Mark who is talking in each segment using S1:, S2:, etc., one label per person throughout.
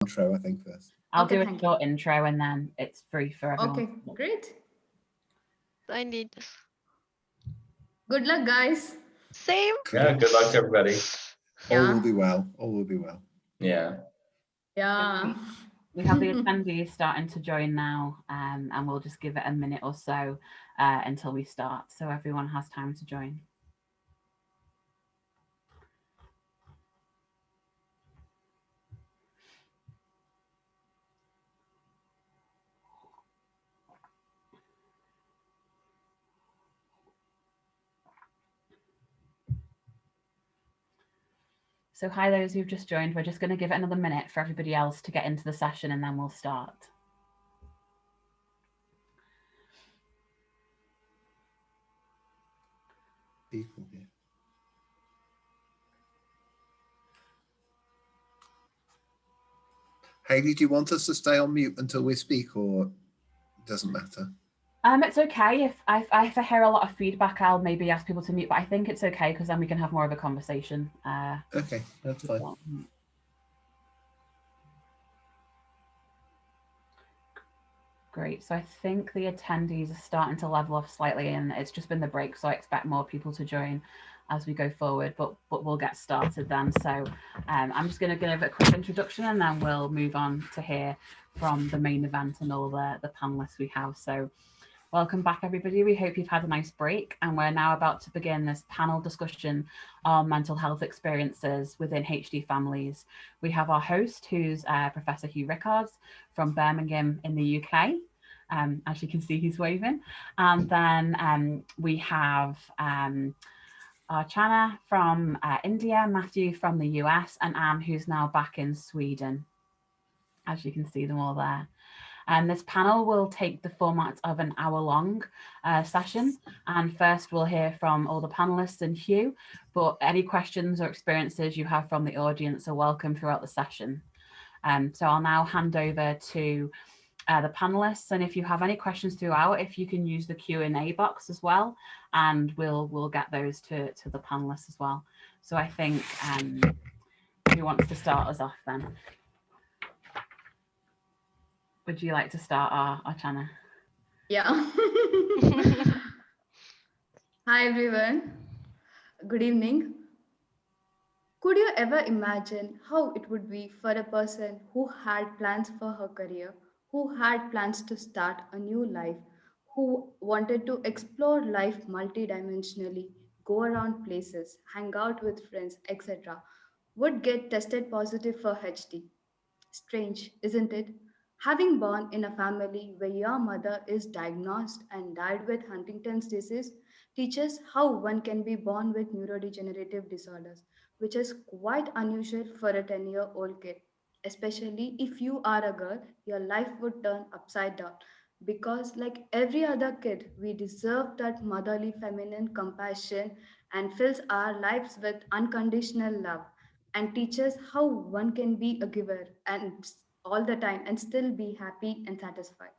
S1: intro, I think, first.
S2: I'll
S3: Okay,
S2: do a
S3: thank
S2: short intro and then it's free for everyone.
S3: Okay, great.
S4: I need
S3: Good luck, guys.
S4: same.
S5: Yeah, good luck to everybody.
S1: All will be well. All will be well.
S5: Yeah.
S3: Yeah.
S2: We have the attendees starting to join now um, and we'll just give it a minute or so uh, until we start so everyone has time to join. So hi those who've just joined, we're just going to give it another minute for everybody else to get into the session and then we'll start.
S1: People here. Hayley, do you want us to stay on mute until we speak or doesn't matter?
S2: Um, it's okay if I, if I hear a lot of feedback, I'll maybe ask people to mute, but I think it's okay because then we can have more of a conversation. Uh,
S1: Okay, that's fine.
S2: Great. So I think the attendees are starting to level off slightly and it's just been the break. So I expect more people to join as we go forward, but but we'll get started then. So um, I'm just going to give a quick introduction and then we'll move on to hear from the main event and all the, the panelists we have. So welcome back everybody. We hope you've had a nice break and we're now about to begin this panel discussion on mental health experiences within HD families. We have our host who's uh, Professor Hugh Rickards from Birmingham in the UK. Um, as you can see, he's waving. And then um, we have um, Archana from uh, India, Matthew from the US, and Anne, who's now back in Sweden. As you can see them all there. And this panel will take the format of an hour long uh, session. And first we'll hear from all the panelists and Hugh, but any questions or experiences you have from the audience are welcome throughout the session. Um, so I'll now hand over to uh, the panelists. And if you have any questions throughout, if you can use the Q&A box as well, and we'll we'll get those to, to the panelists as well. So I think um, who wants to start us off then? Would you like to start, our Archana?
S3: Yeah. Hi, everyone. Good evening. Could you ever imagine how it would be for a person who had plans for her career, who had plans to start a new life, who wanted to explore life multidimensionally, go around places, hang out with friends, etc., would get tested positive for HD? Strange, isn't it? Having born in a family where your mother is diagnosed and died with Huntington's disease teaches how one can be born with neurodegenerative disorders, which is quite unusual for a 10 year old kid. Especially if you are a girl, your life would turn upside down. Because, like every other kid, we deserve that motherly feminine compassion and fills our lives with unconditional love and teaches how one can be a giver and all the time and still be happy and satisfied.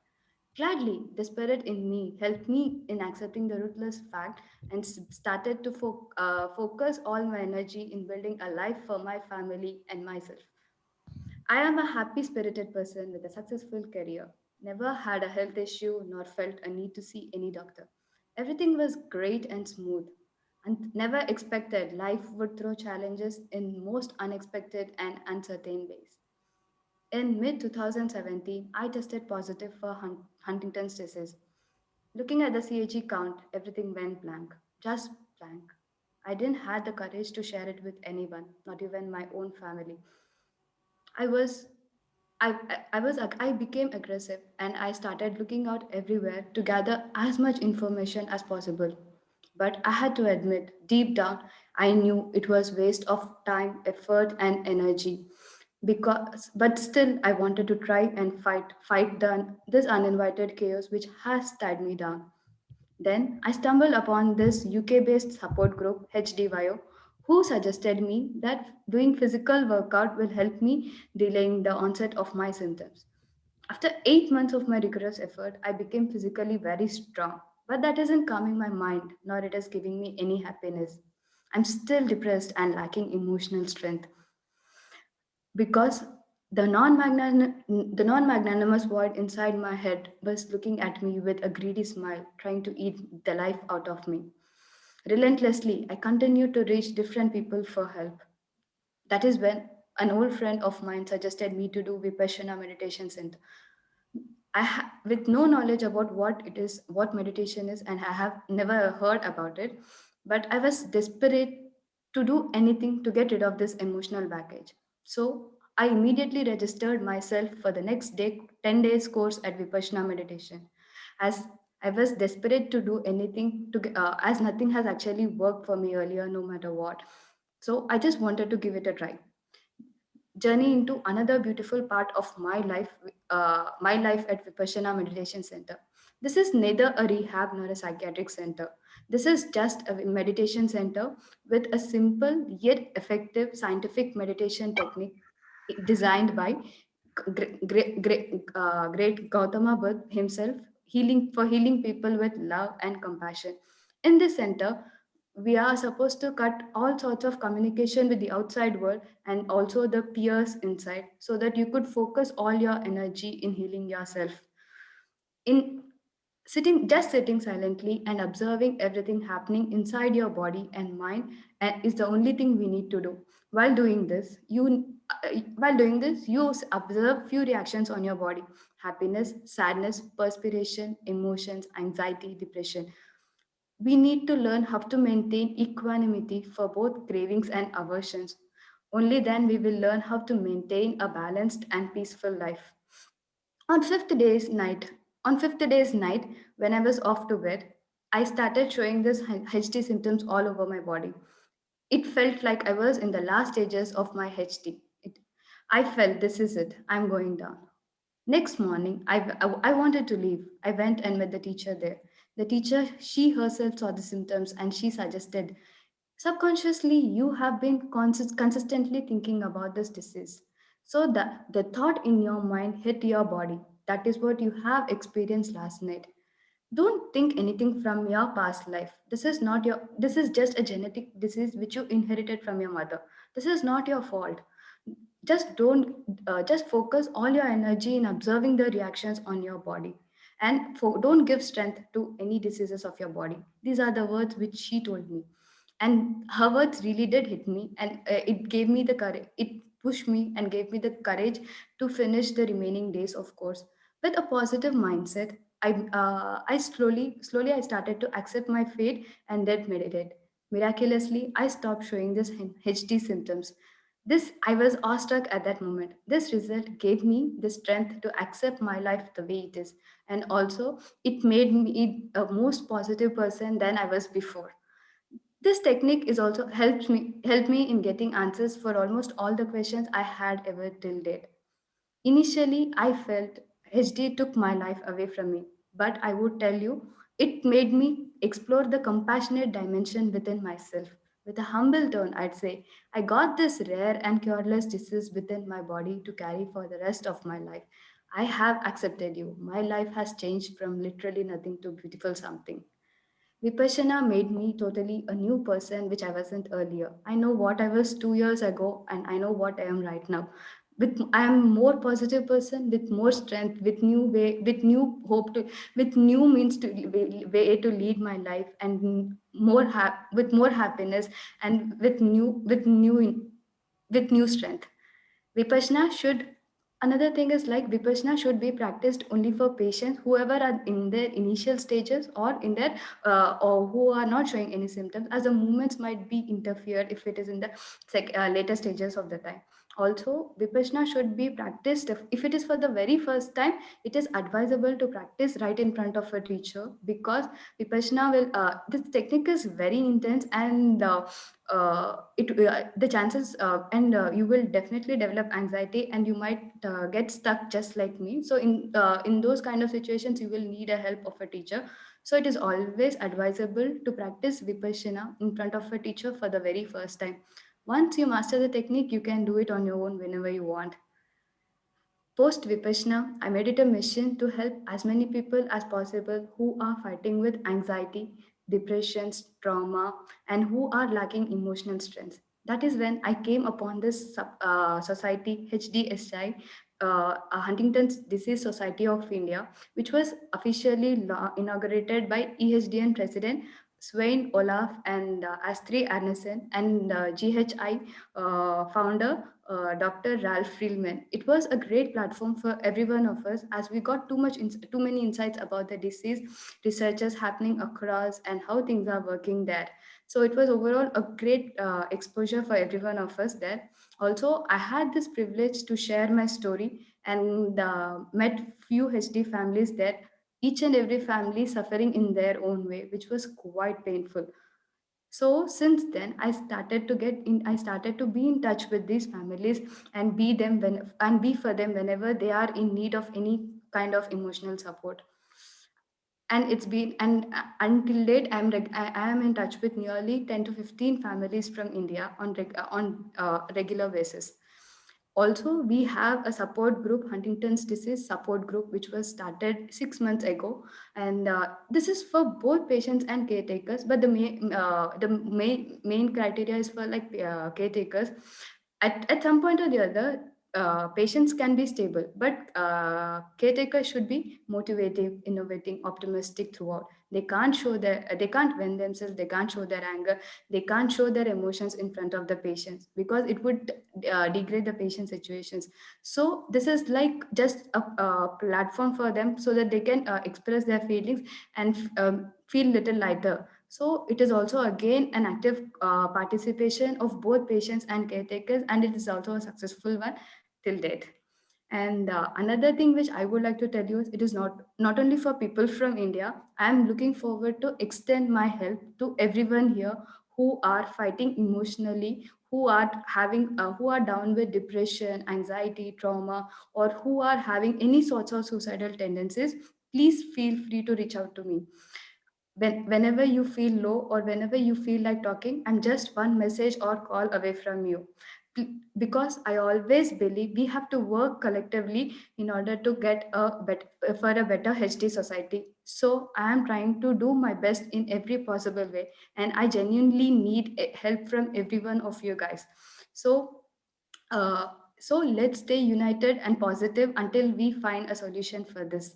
S3: Gladly, the spirit in me helped me in accepting the ruthless fact and started to fo- uh, focus all my energy in building a life for my family and myself. I am a happy spirited person with a successful career. Never had a health issue nor felt a need to see any doctor. Everything was great and smooth. And never expected life would throw challenges in most unexpected and uncertain ways. In mid 2017, I tested positive for Hun- Huntington's disease. Looking at the CAG count, everything went blank, just blank. I didn't have the courage to share it with anyone, not even my own family. I was I, I I was, I became aggressive and I started looking out everywhere to gather as much information as possible. But I had to admit, deep down, I knew it was waste of time, effort, and energy because but still i wanted to try and fight fight the, this uninvited chaos which has tied me down. Then i stumbled upon this uk based support group hdyo who suggested me that doing physical workout will help me delaying the onset of my symptoms. After 8 months of my rigorous effort i became physically very strong but that isn't calming my mind nor it is giving me any happiness. I'm still depressed and lacking emotional strength because The non-magnan- the non-magnanimous void inside my head was looking at me with a greedy smile, trying to eat the life out of me. Relentlessly, I continued to reach different people for help. That is when an old friend of mine suggested me to do Vipassana meditation center. I with no knowledge about what it is, what meditation is, and I have never heard about it, but I was desperate to do anything to get rid of this emotional baggage. So I immediately registered myself for the next day, 10 days course at Vipassana meditation. As I was desperate to do anything to, uh, as nothing has actually worked for me earlier, no matter what. So I just wanted to give it a try journey into another beautiful part of my life, uh, my life at Vipassana Meditation Center. This is neither a rehab nor a psychiatric center. This is just a meditation center with a simple yet effective scientific meditation technique designed by great, great, uh, great Gautama Buddha himself, healing for healing people with love and compassion. In this center, we are supposed to cut all sorts of communication with the outside world and also the peers inside so that you could focus all your energy in healing yourself in sitting just sitting silently and observing everything happening inside your body and mind is the only thing we need to do while doing this you uh, while doing this you observe few reactions on your body happiness sadness perspiration emotions anxiety depression we need to learn how to maintain equanimity for both cravings and aversions. Only then we will learn how to maintain a balanced and peaceful life. On fifth day's night, on fifth day's night, when I was off to bed, I started showing this HD symptoms all over my body. It felt like I was in the last stages of my HD. It, I felt this is it. I'm going down. Next morning, I, I, I wanted to leave. I went and met the teacher there. The teacher, she herself saw the symptoms and she suggested, subconsciously, you have been consist- consistently thinking about this disease. So that the thought in your mind hit your body. That is what you have experienced last night. Don't think anything from your past life. This is not your, this is just a genetic disease which you inherited from your mother. This is not your fault just don't uh, just focus all your energy in observing the reactions on your body and for, don't give strength to any diseases of your body these are the words which she told me and her words really did hit me and uh, it gave me the courage it pushed me and gave me the courage to finish the remaining days of course with a positive mindset i uh, i slowly slowly i started to accept my fate and then meditate miraculously i stopped showing this hd symptoms this I was awestruck at that moment. This result gave me the strength to accept my life the way it is. And also it made me a most positive person than I was before. This technique is also helped me helped me in getting answers for almost all the questions I had ever till date. Initially, I felt HD took my life away from me, but I would tell you, it made me explore the compassionate dimension within myself. With a humble tone, I'd say, I got this rare and cureless disease within my body to carry for the rest of my life. I have accepted you. My life has changed from literally nothing to beautiful something. Vipassana made me totally a new person, which I wasn't earlier. I know what I was two years ago, and I know what I am right now. With I am more positive person with more strength, with new way, with new hope to, with new means to way, to lead my life, and more hap- with more happiness, and with new with new with new strength. Vipassana should another thing is like Vipassana should be practiced only for patients whoever are in their initial stages or in their uh, or who are not showing any symptoms as the movements might be interfered if it is in the uh, later stages of the time. Also, Vipassana should be practiced if, it is for the very first time. It is advisable to practice right in front of a teacher because Vipassana will. Uh, this technique is very intense and uh, uh, it uh, the chances uh, and uh, you will definitely develop anxiety and you might get stuck just like me so in in those kind of situations you will need a help of a teacher so it is always advisable to practice vipassana in front of a teacher for the very first time once you master the technique you can do it on your own whenever you want Post Vipassana, I made it a mission to help as many people as possible who are fighting with anxiety, depressions, trauma, and who are lacking emotional strength. that is when I came upon this uh, society, HDSI, uh, Huntington's Disease Society of India, which was officially inaugurated by EHDN President Svein Olaf and uh, Astrid Arnesen and uh, GHI uh, founder uh, Dr. Ralf Reilmann. It was a great platform for every one of us as we got too much, too many insights about the disease, researches happening across, and how things are working there. So it was overall a great uh, exposure for every one of us there. Also, I had this privilege to share my story and uh, met few HD families there each and every family suffering in their own way, which was quite painful. So since then, I started to get in. I started to be in touch with these families and be them when and be for them whenever they are in need of any kind of emotional support. And it's been and uh, until date, I'm I am in touch with nearly 10 to 15 families from India on reg- uh, on uh, regular basis. Also, we have a support group, Huntington's disease support group, which was started six months ago, and uh, this is for both patients and caretakers. But the main uh, the main main criteria is for like uh, caretakers. At at some point or the other, uh, patients can be stable, but uh, caretakers should be motivative, innovating, optimistic throughout. They can't show their they can't vent themselves. They can't show their anger. They can't show their emotions in front of the patients because it would uh, degrade the patient situations so this is like just a, a platform for them so that they can uh, express their feelings and um, feel little lighter so it is also again an active uh, participation of both patients and caretakers and it is also a successful one till date and uh, another thing which I would like to tell you is it is not not only for people from India. I am looking forward to extend my help to everyone here who are fighting emotionally, who are having uh, who are down with depression, anxiety, trauma, or who are having any sorts of suicidal tendencies. Please feel free to reach out to me. When, whenever you feel low or whenever you feel like talking, I'm just one message or call away from you because I always believe we have to work collectively in order to get a better, for a better HD society. So I am trying to do my best in every possible way, and I genuinely need help from every one of you guys. So, uh, so let's stay united and positive until we find a solution for this.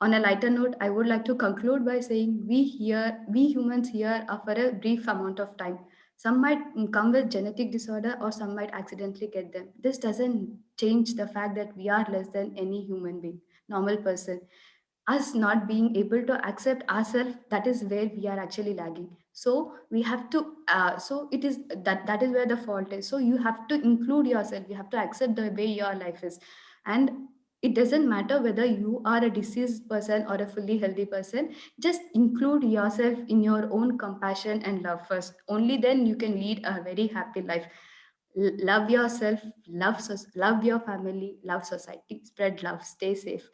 S3: On a lighter note, I would like to conclude by saying we here, we humans here are for a brief amount of time. Some might come with genetic disorder or some might accidentally get them. This doesn't change the fact that we are less than any human being, normal person. Us not being able to accept ourselves, that is where we are actually lagging. So we have to, uh, so it is that that is where the fault is. So you have to include yourself. You have to accept the way your life is. And it doesn't matter whether you are a diseased person or a fully healthy person just include yourself in your own compassion and love first. Only then you can lead a very happy life. L- love yourself love love your family love society spread love stay safe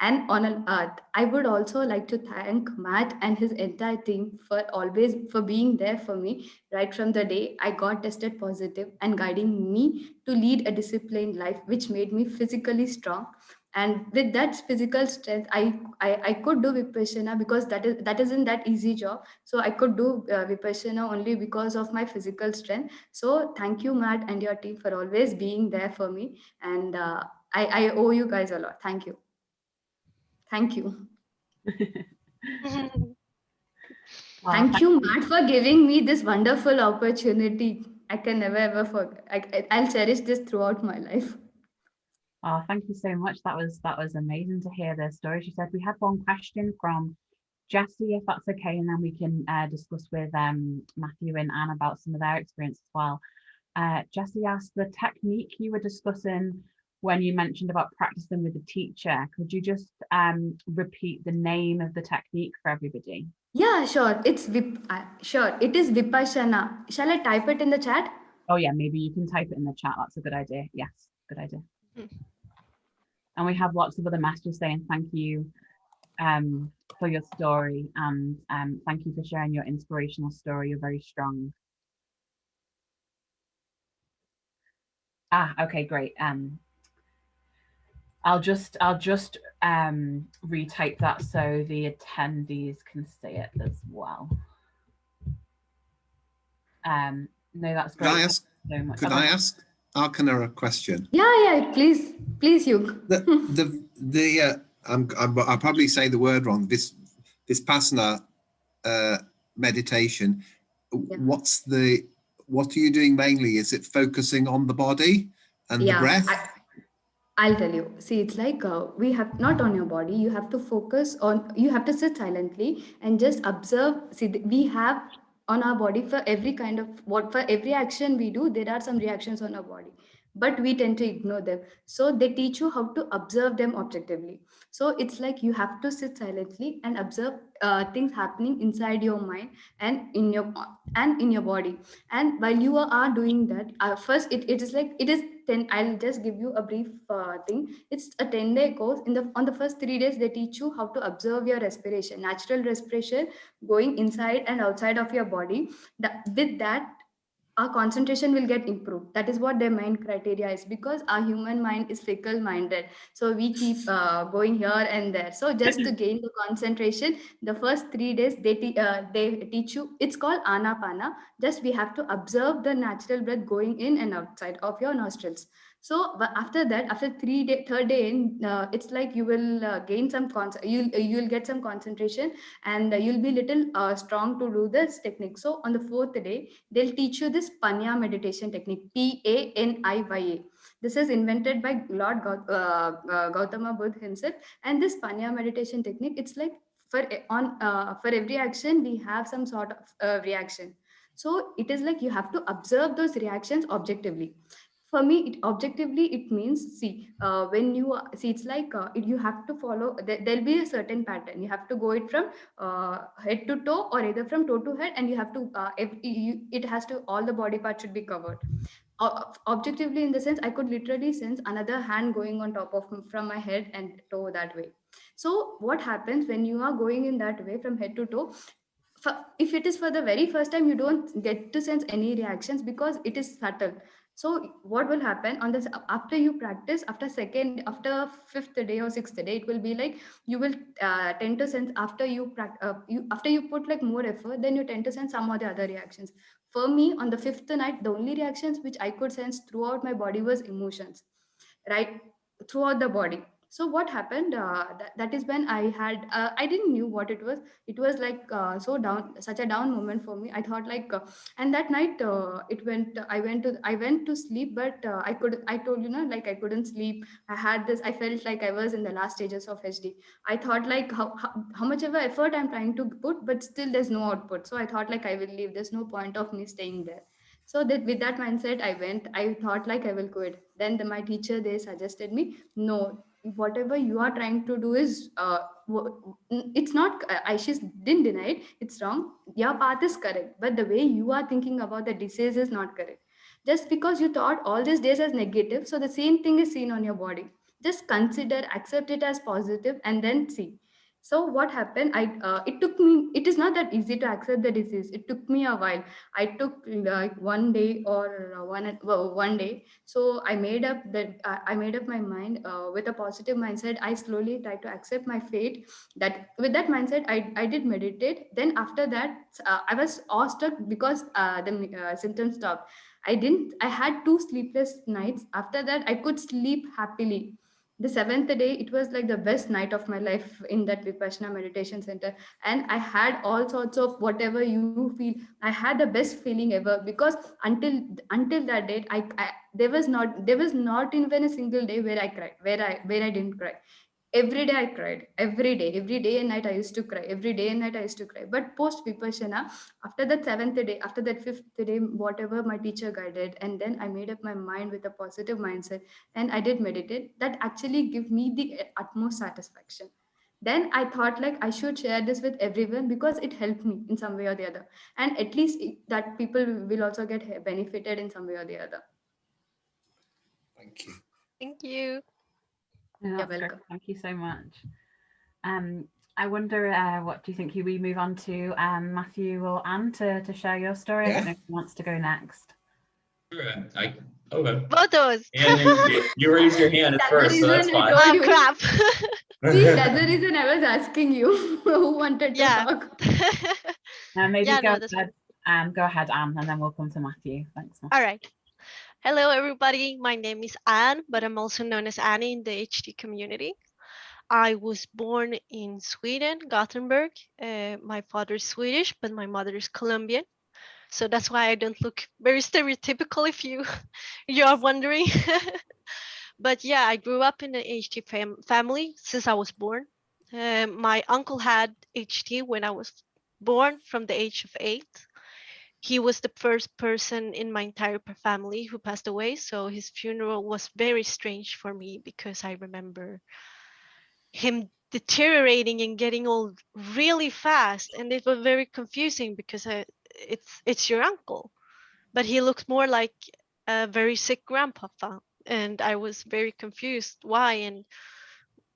S3: and on an earth i would also like to thank matt and his entire team for always for being there for me right from the day i got tested positive and guiding me to lead a disciplined life which made me physically strong. And with that physical strength i i, I could do vipassana because that is that isn't that easy job. So i could do uh, vipassana only because of my physical strength. So thank you matt and your team for always being there for me. And uh, I, I owe you guys a lot. Thank you thank you
S2: Well,
S3: thank you matt for giving me this wonderful opportunity i can never ever forget I, i'll cherish this throughout my life
S2: Oh, thank you so much. That was that was amazing to hear their story. She said we had one question from Jessie, if that's okay, and then we can uh, discuss with um, Matthew and Anne about some of their experience as well. Uh, Jessie asked the technique you were discussing when you mentioned about practicing with the teacher. Could you just um, repeat the name of the technique for everybody?
S3: yeah sure it's vip uh, sure it is vipassana shall i type it in the chat
S2: Oh yeah, maybe you can type it in the chat. That's a good idea. Yes, good idea.
S4: Mm.
S2: And we have lots of other masters saying thank you um, for your story and um, thank you for sharing your inspirational story. You're very strong. Ah, okay, great. Um, I'll just I'll just um, retype that so the attendees can see it as well. Um, No, that's great.
S1: Could I
S2: great.
S1: ask,
S2: Thank you so much.
S1: could
S2: Have
S1: I
S2: a-
S1: ask Archana a question?
S3: Yeah, yeah, please, please, you.
S1: The, the, the, uh, I'm, I'm, I'll probably say the word wrong. This, this Pasana, uh, meditation,
S3: Yeah.
S1: what's the, what are you doing mainly? Is it focusing on the body and the breath?
S3: I, I'll tell you. See, it's like uh, we have not on your body. You have to focus on. You have to sit silently and just observe. See, we have on our body for every kind of what for every action we do. There are some reactions on our body, but we tend to ignore them. So they teach you how to observe them objectively. So it's like you have to sit silently and observe uh, things happening inside your mind and in your and in your body and while you are, doing that uh, first it, it is like it is 10 i'll just give you a brief uh, thing it's a 10 day course in the on the first three days they teach you how to observe your respiration natural respiration going inside and outside of your body that, with that our concentration will get improved. That is what their main criteria is because our human mind is fickle minded so we keep uh, going here and there. So just to gain the concentration the first three days they uh, they teach you it's called anapana. Just we have to observe the natural breath going in and outside of your nostrils so after that after three day third day in uh, it's like you will uh, gain some con- you'll you'll get some concentration and uh, you'll be little uh, strong to do this technique. So on the fourth day they'll teach you this panya meditation technique p-a-n-i-y-a this is invented by lord uh, uh, gautama buddha himself. And this panya meditation technique it's like for on uh, for every action we have some sort of uh, reaction. So it is like you have to observe those reactions objectively for me it objectively it means see uh, when you see it's like uh, it, you have to follow there, there'll be a certain pattern. You have to go it from uh, head to toe or either from toe to head and you have to uh, if you, it has to all the body parts should be covered. Uh, objectively in the sense i could literally sense another hand going on top of from my head and toe that way. So what happens when you are going in that way from head to toe? If it is for the very first time you don't get to sense any reactions because it is subtle so what will happen on this after you practice after second after fifth day or sixth day it will be like you will uh, tend to sense after you, uh, you after you put like more effort then you tend to sense some of the other reactions. For me on the fifth night the only reactions which i could sense throughout my body was emotions right? Throughout the body so what happened uh, that, that is when i had uh, i didn't knew what it was. It was like uh, so down such a down moment for me. I thought like uh, and that night uh, it went i went to i went to sleep but uh, i could i told you know like i couldn't sleep. I had this i felt like i was in the last stages of hd i thought like how, how, how much a effort i'm trying to put but still there's no output. So i thought like i will leave. There's no point of me staying there. So that with that mindset i went. I thought like i will quit. Then the, my teacher they suggested me no whatever you are trying to do is uh, it's not uh, didn't deny it. It's wrong. Your path is correct but the way you are thinking about the disease is not correct. Just because you thought all these days as negative so the same thing is seen on your body. Just consider accept it as positive and then see so what happened? I uh, it took me it is not that easy to accept the disease. It took me a while. I took like one day or uh, one well, one day. So i made up that uh, i made up my mind uh, with a positive mindset. I slowly tried to accept my fate. That with that mindset i, I did meditate. Then after that uh, i was awestruck because the symptoms stopped. I didn't i had two sleepless nights. After that i could sleep happily the seventh day it was like the best night of my life in that vipassana meditation center. And i had all sorts of whatever you feel. I had the best feeling ever because until until that date I, I there was not there was not even a single day where i cried where i where i didn't cry every day i cried. Every day. Every day and night i used to cry. Every day and night i used to cry. But post vipassana after that seventh day after that fifth day whatever my teacher guided and then i made up my mind with a positive mindset and i did meditate. That actually give me the utmost satisfaction. Then i thought like i should share this with everyone because it helped me in some way or the other. And at least that people will also get benefited in some way or the other.
S1: Thank you.
S4: Thank you.
S2: Yeah,
S3: You're
S2: that's great. Thank you so much. Um, I wonder, uh, what do you think? We move on to um, Matthew or Anne to, to share your story. I don't
S1: Yeah.
S2: know who wants to go next.
S5: Sure, I, okay.
S4: Both those.
S5: And you- you raised your hand at
S3: That's
S5: first, so that's
S3: reason I
S5: fine.
S3: told
S4: oh
S3: you.
S4: crap.
S3: see that's the reason i was asking you who wanted to
S4: Yeah.
S3: talk
S2: Uh, maybe
S4: Yeah,
S2: go
S4: no,
S2: ahead, Um, go ahead, Anne, and then we'll come to Matthew. Thanks. Matthew.
S4: All right. Hello, everybody. My name is Anne, but I'm also known as Annie in the HD community. I was born in Sweden, Gothenburg. Uh, my father is Swedish, but my mother is Colombian. So that's why I don't look very stereotypical if you you are wondering. but yeah, I grew up in an HD fam family since I was born. Uh, my uncle had HD when I was born from the age of eight he was the first person in my entire family who passed away so his funeral was very strange for me because i remember him deteriorating and getting old really fast and it was very confusing because I, it's it's your uncle but he looks more like a very sick grandpapa and i was very confused why and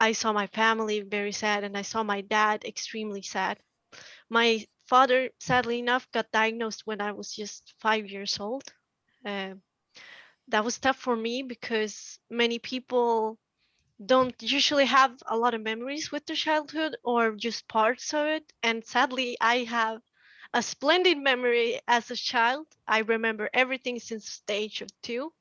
S4: i saw my family very sad and i saw my dad extremely sad. My father, sadly enough, got diagnosed when I was just five years old. Uh, that was tough for me because many people don't usually have a lot of memories with their childhood or just parts of it. And sadly, I have a splendid memory as a child. I remember everything since the age of two.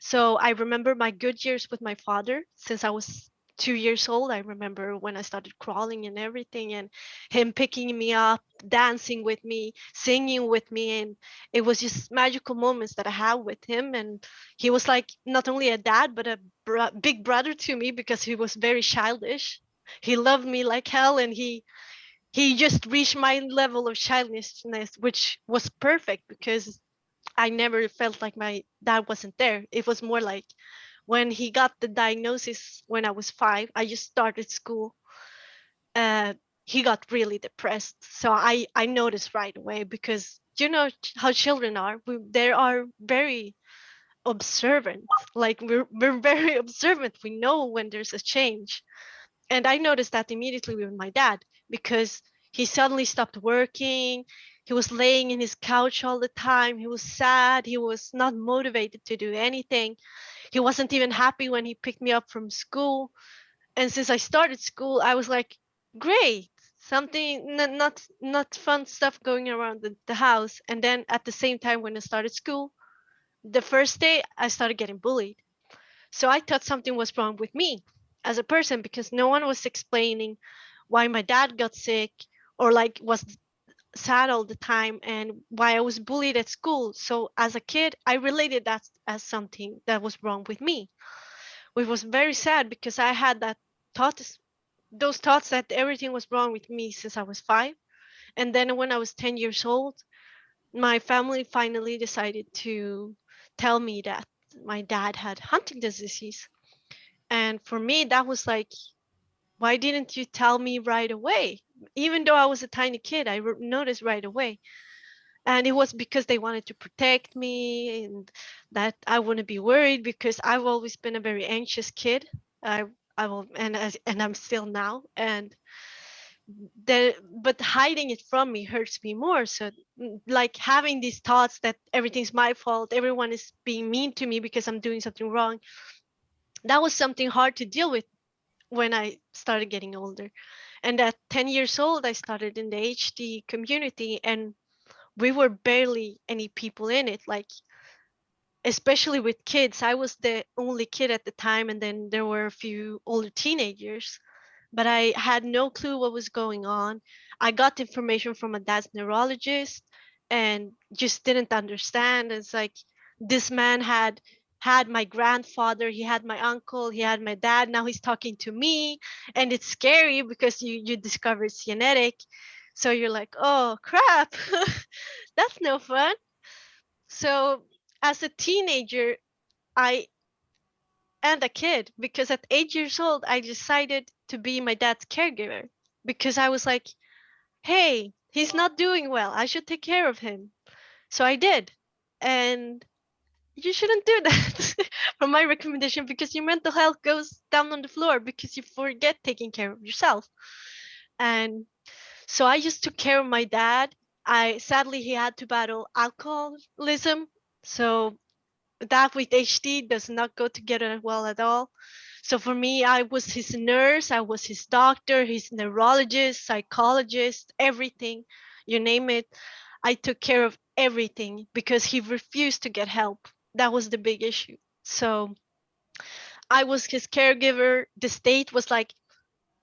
S4: So I remember my good years with my father since I was two years old. I remember when I started crawling and everything, and him picking me up, dancing with me, singing with me. And it was just magical moments that I had with him. And he was like not only a dad, but a big brother to me because he was very childish. He loved me like hell, and he he just reached my level of childishness, which was perfect because I never felt like my dad wasn't there. It was more like when he got the diagnosis when I was five, I just started school. Uh, he got really depressed. So I, I noticed right away because you know how children are. We, they are very observant. Like we're, we're very observant. We know when there's a change. And I noticed that immediately with my dad because he suddenly stopped working. He was laying in his couch all the time. He was sad. He was not motivated to do anything. He wasn't even happy when he picked me up from school. And since i started school i was like great. Something not not fun stuff going around the, the house. And then at the same time when i started school the first day i started getting bullied. So i thought something was wrong with me as a person because no one was explaining why my dad got sick or like was sad all the time and why I was bullied at school. So as a kid, I related that as something that was wrong with me, which was very sad because I had that thoughts, those thoughts that everything was wrong with me since I was five. And then when I was 10 years old, my family finally decided to tell me that my dad had Huntington's disease. And for me, that was like, why didn't you tell me right away? Even though I was a tiny kid, I noticed right away. And it was because they wanted to protect me and that I wouldn't be worried because I've always been a very anxious kid. I I will and as and I'm still now. And the but hiding it from me hurts me more. So mm, like having these thoughts that everything's my fault, everyone is being mean to me because I'm doing something wrong. That was something hard to deal with when I started getting older. And at 10 years old, I started in the HD community and we were barely any people in it. Like, especially with kids, I was the only kid at the time, and then there were a few older teenagers, but I had no clue what was going on. I got information from a dad's neurologist and just didn't understand. It's like this man had had my grandfather, he had my uncle, he had my dad. Now he's talking to me, and it's scary because you you discover it's genetic. So you're like, oh crap, that's no fun. So as a teenager, I and a kid, because at eight years old, I decided to be my dad's caregiver because I was like, hey, he's not doing well. I should take care of him. So I did. And you shouldn't do that from my recommendation because your mental health goes down on the floor because you forget taking care of yourself. And so I just took care of my dad. I sadly he had to battle alcoholism. So that with HD does not go together well at all. So for me, I was his nurse, I was his doctor, his neurologist, psychologist, everything, you name it. I took care of everything because he refused to get help. That was the big issue. So I was his caregiver. The state was like,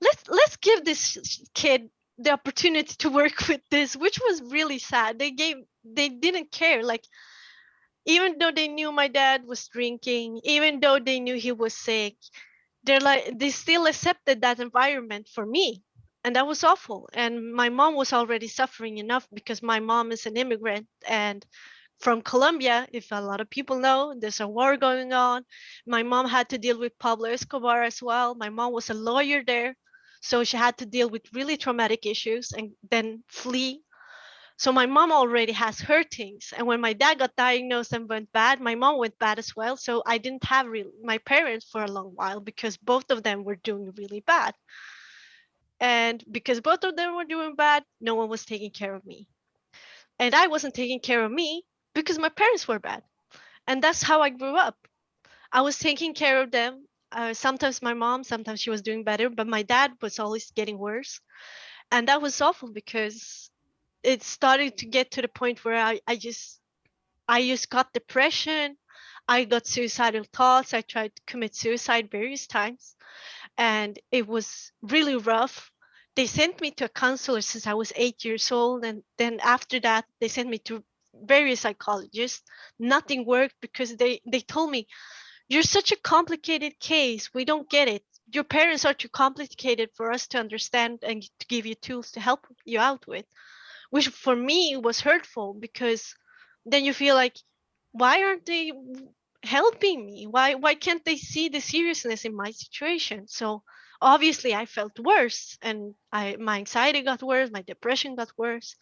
S4: let's let's give this kid the opportunity to work with this, which was really sad. They gave they didn't care. Like even though they knew my dad was drinking, even though they knew he was sick, they're like they still accepted that environment for me. And that was awful. And my mom was already suffering enough because my mom is an immigrant and from Colombia, if a lot of people know, there's a war going on. My mom had to deal with Pablo Escobar as well. My mom was a lawyer there. So she had to deal with really traumatic issues and then flee. So my mom already has her things. And when my dad got diagnosed and went bad, my mom went bad as well. So I didn't have my parents for a long while because both of them were doing really bad. And because both of them were doing bad, no one was taking care of me. And I wasn't taking care of me because my parents were bad. And that's how I grew up. I was taking care of them. Uh, sometimes my mom, sometimes she was doing better, but my dad was always getting worse. And that was awful because it started to get to the point where I, I just I just got depression. I got suicidal thoughts. I tried to commit suicide various times and it was really rough. They sent me to a counselor since I was eight years old. And then after that, they sent me to various psychologists. Nothing worked because they, they told me, you're such a complicated case. We don't get it. Your parents are too complicated for us to understand and to give you tools to help you out with, which for me was hurtful because then you feel like, why aren't they helping me? Why why can't they see the seriousness in my situation? So obviously I felt worse and I my anxiety got worse, my depression got worse.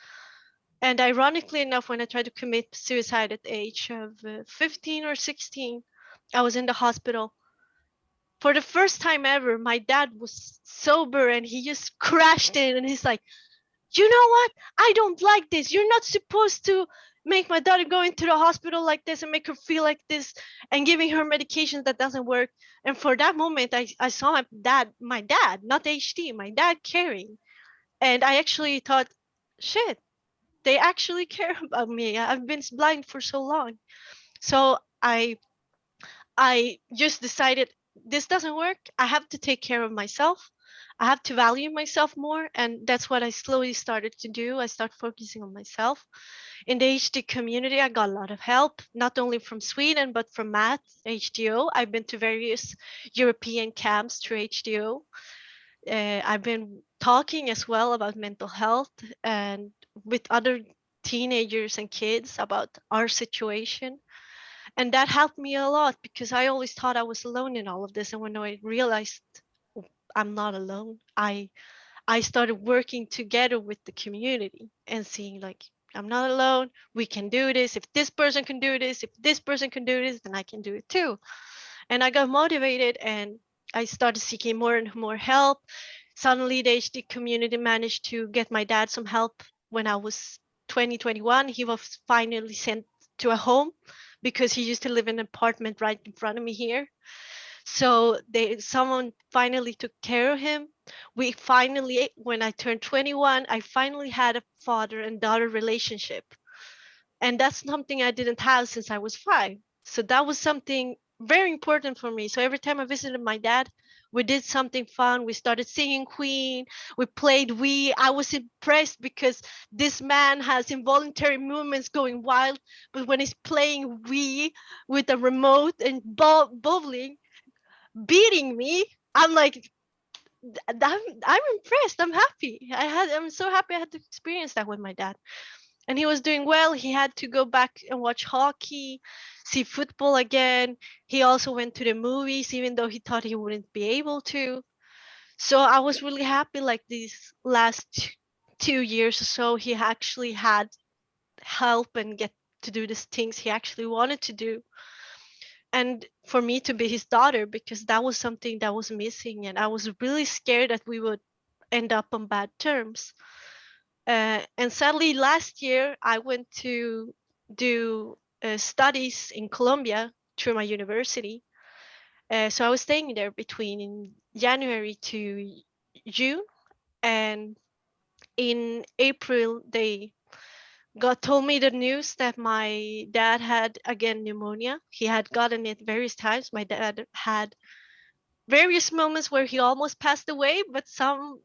S4: And ironically enough, when I tried to commit suicide at the age of uh, 15 or 16, I was in the hospital. For the first time ever, my dad was sober and he just crashed in and he's like, you know what? I don't like this. You're not supposed to make my daughter go into the hospital like this and make her feel like this and giving her medications that doesn't work. And for that moment, I, I saw my dad, my dad, not HD, my dad caring. And I actually thought, shit, they actually care about me. I've been blind for so long. So I I just decided this doesn't work. I have to take care of myself. I have to value myself more. And that's what I slowly started to do. I start focusing on myself. In the HD community, I got a lot of help, not only from Sweden, but from Matt, HDYO. I've been to various European camps through HDYO. Uh, I've been talking as well about mental health and with other teenagers and kids about our situation. And that helped me a lot because I always thought I was alone in all of this. And when I realized oh, I'm not alone. I I started working together with the community and seeing like I'm not alone. We can do this. If this person can do this, if this person can do this, then I can do it too. And I got motivated and I started seeking more and more help. Suddenly the HD community managed to get my dad some help when I was 2021. He was finally sent to a home because he used to live in an apartment right in front of me here. So they someone finally took care of him. We finally, when I turned 21, I finally had a father and daughter relationship. And that's something I didn't have since I was five. So that was something very important for me. So every time I visited my dad, we did something fun. We started singing Queen. We played Wii. I was impressed because this man has involuntary movements going wild, but when he's playing Wii with a remote and bowling, beating me i'm like I'm, I'm impressed i'm happy i had i'm so happy i had to experience that with my dad and he was doing well. He had to go back and watch hockey see football again. He also went to the movies even though he thought he wouldn't be able to. So i was really happy like these last two years or so he actually had help and get to do these things he actually wanted to do. And for me to be his daughter because that was something that was missing and i was really scared that we would end up on bad terms uh, and sadly last year i went to do uh, studies in colombia through my university uh, so i was staying there between january to june and in april they God told me the news that my dad had again pneumonia. He had gotten it various times. My dad had various moments where he almost passed away, but some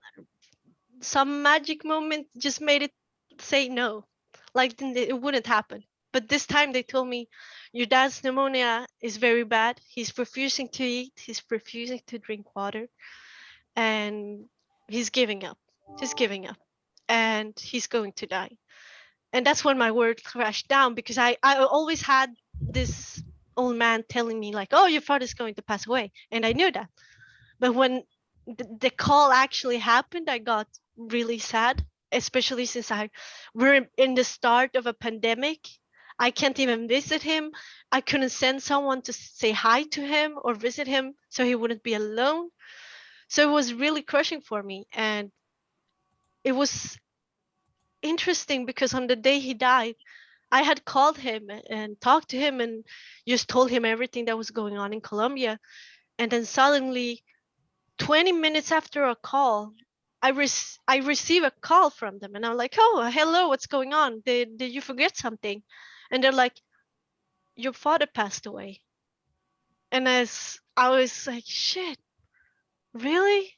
S4: some magic moment just made it say no, like it wouldn't happen. But this time they told me, your dad's pneumonia is very bad. He's refusing to eat. He's refusing to drink water, and he's giving up. He's giving up, and he's going to die. And that's when my world crashed down because I I always had this old man telling me like, oh, your father's going to pass away, and I knew that. But when the, call actually happened, I got really sad, especially since I we're in the start of a pandemic. I can't even visit him. I couldn't send someone to say hi to him or visit him so he wouldn't be alone. So it was really crushing for me. And it was interesting because on the day he died, I had called him and talked to him and just told him everything that was going on in Colombia. And then suddenly, 20 minutes after a call, I re- I receive a call from them and I'm like, oh, hello, what's going on? Did, did you forget something? And they're like, your father passed away. And as I was like, shit, really?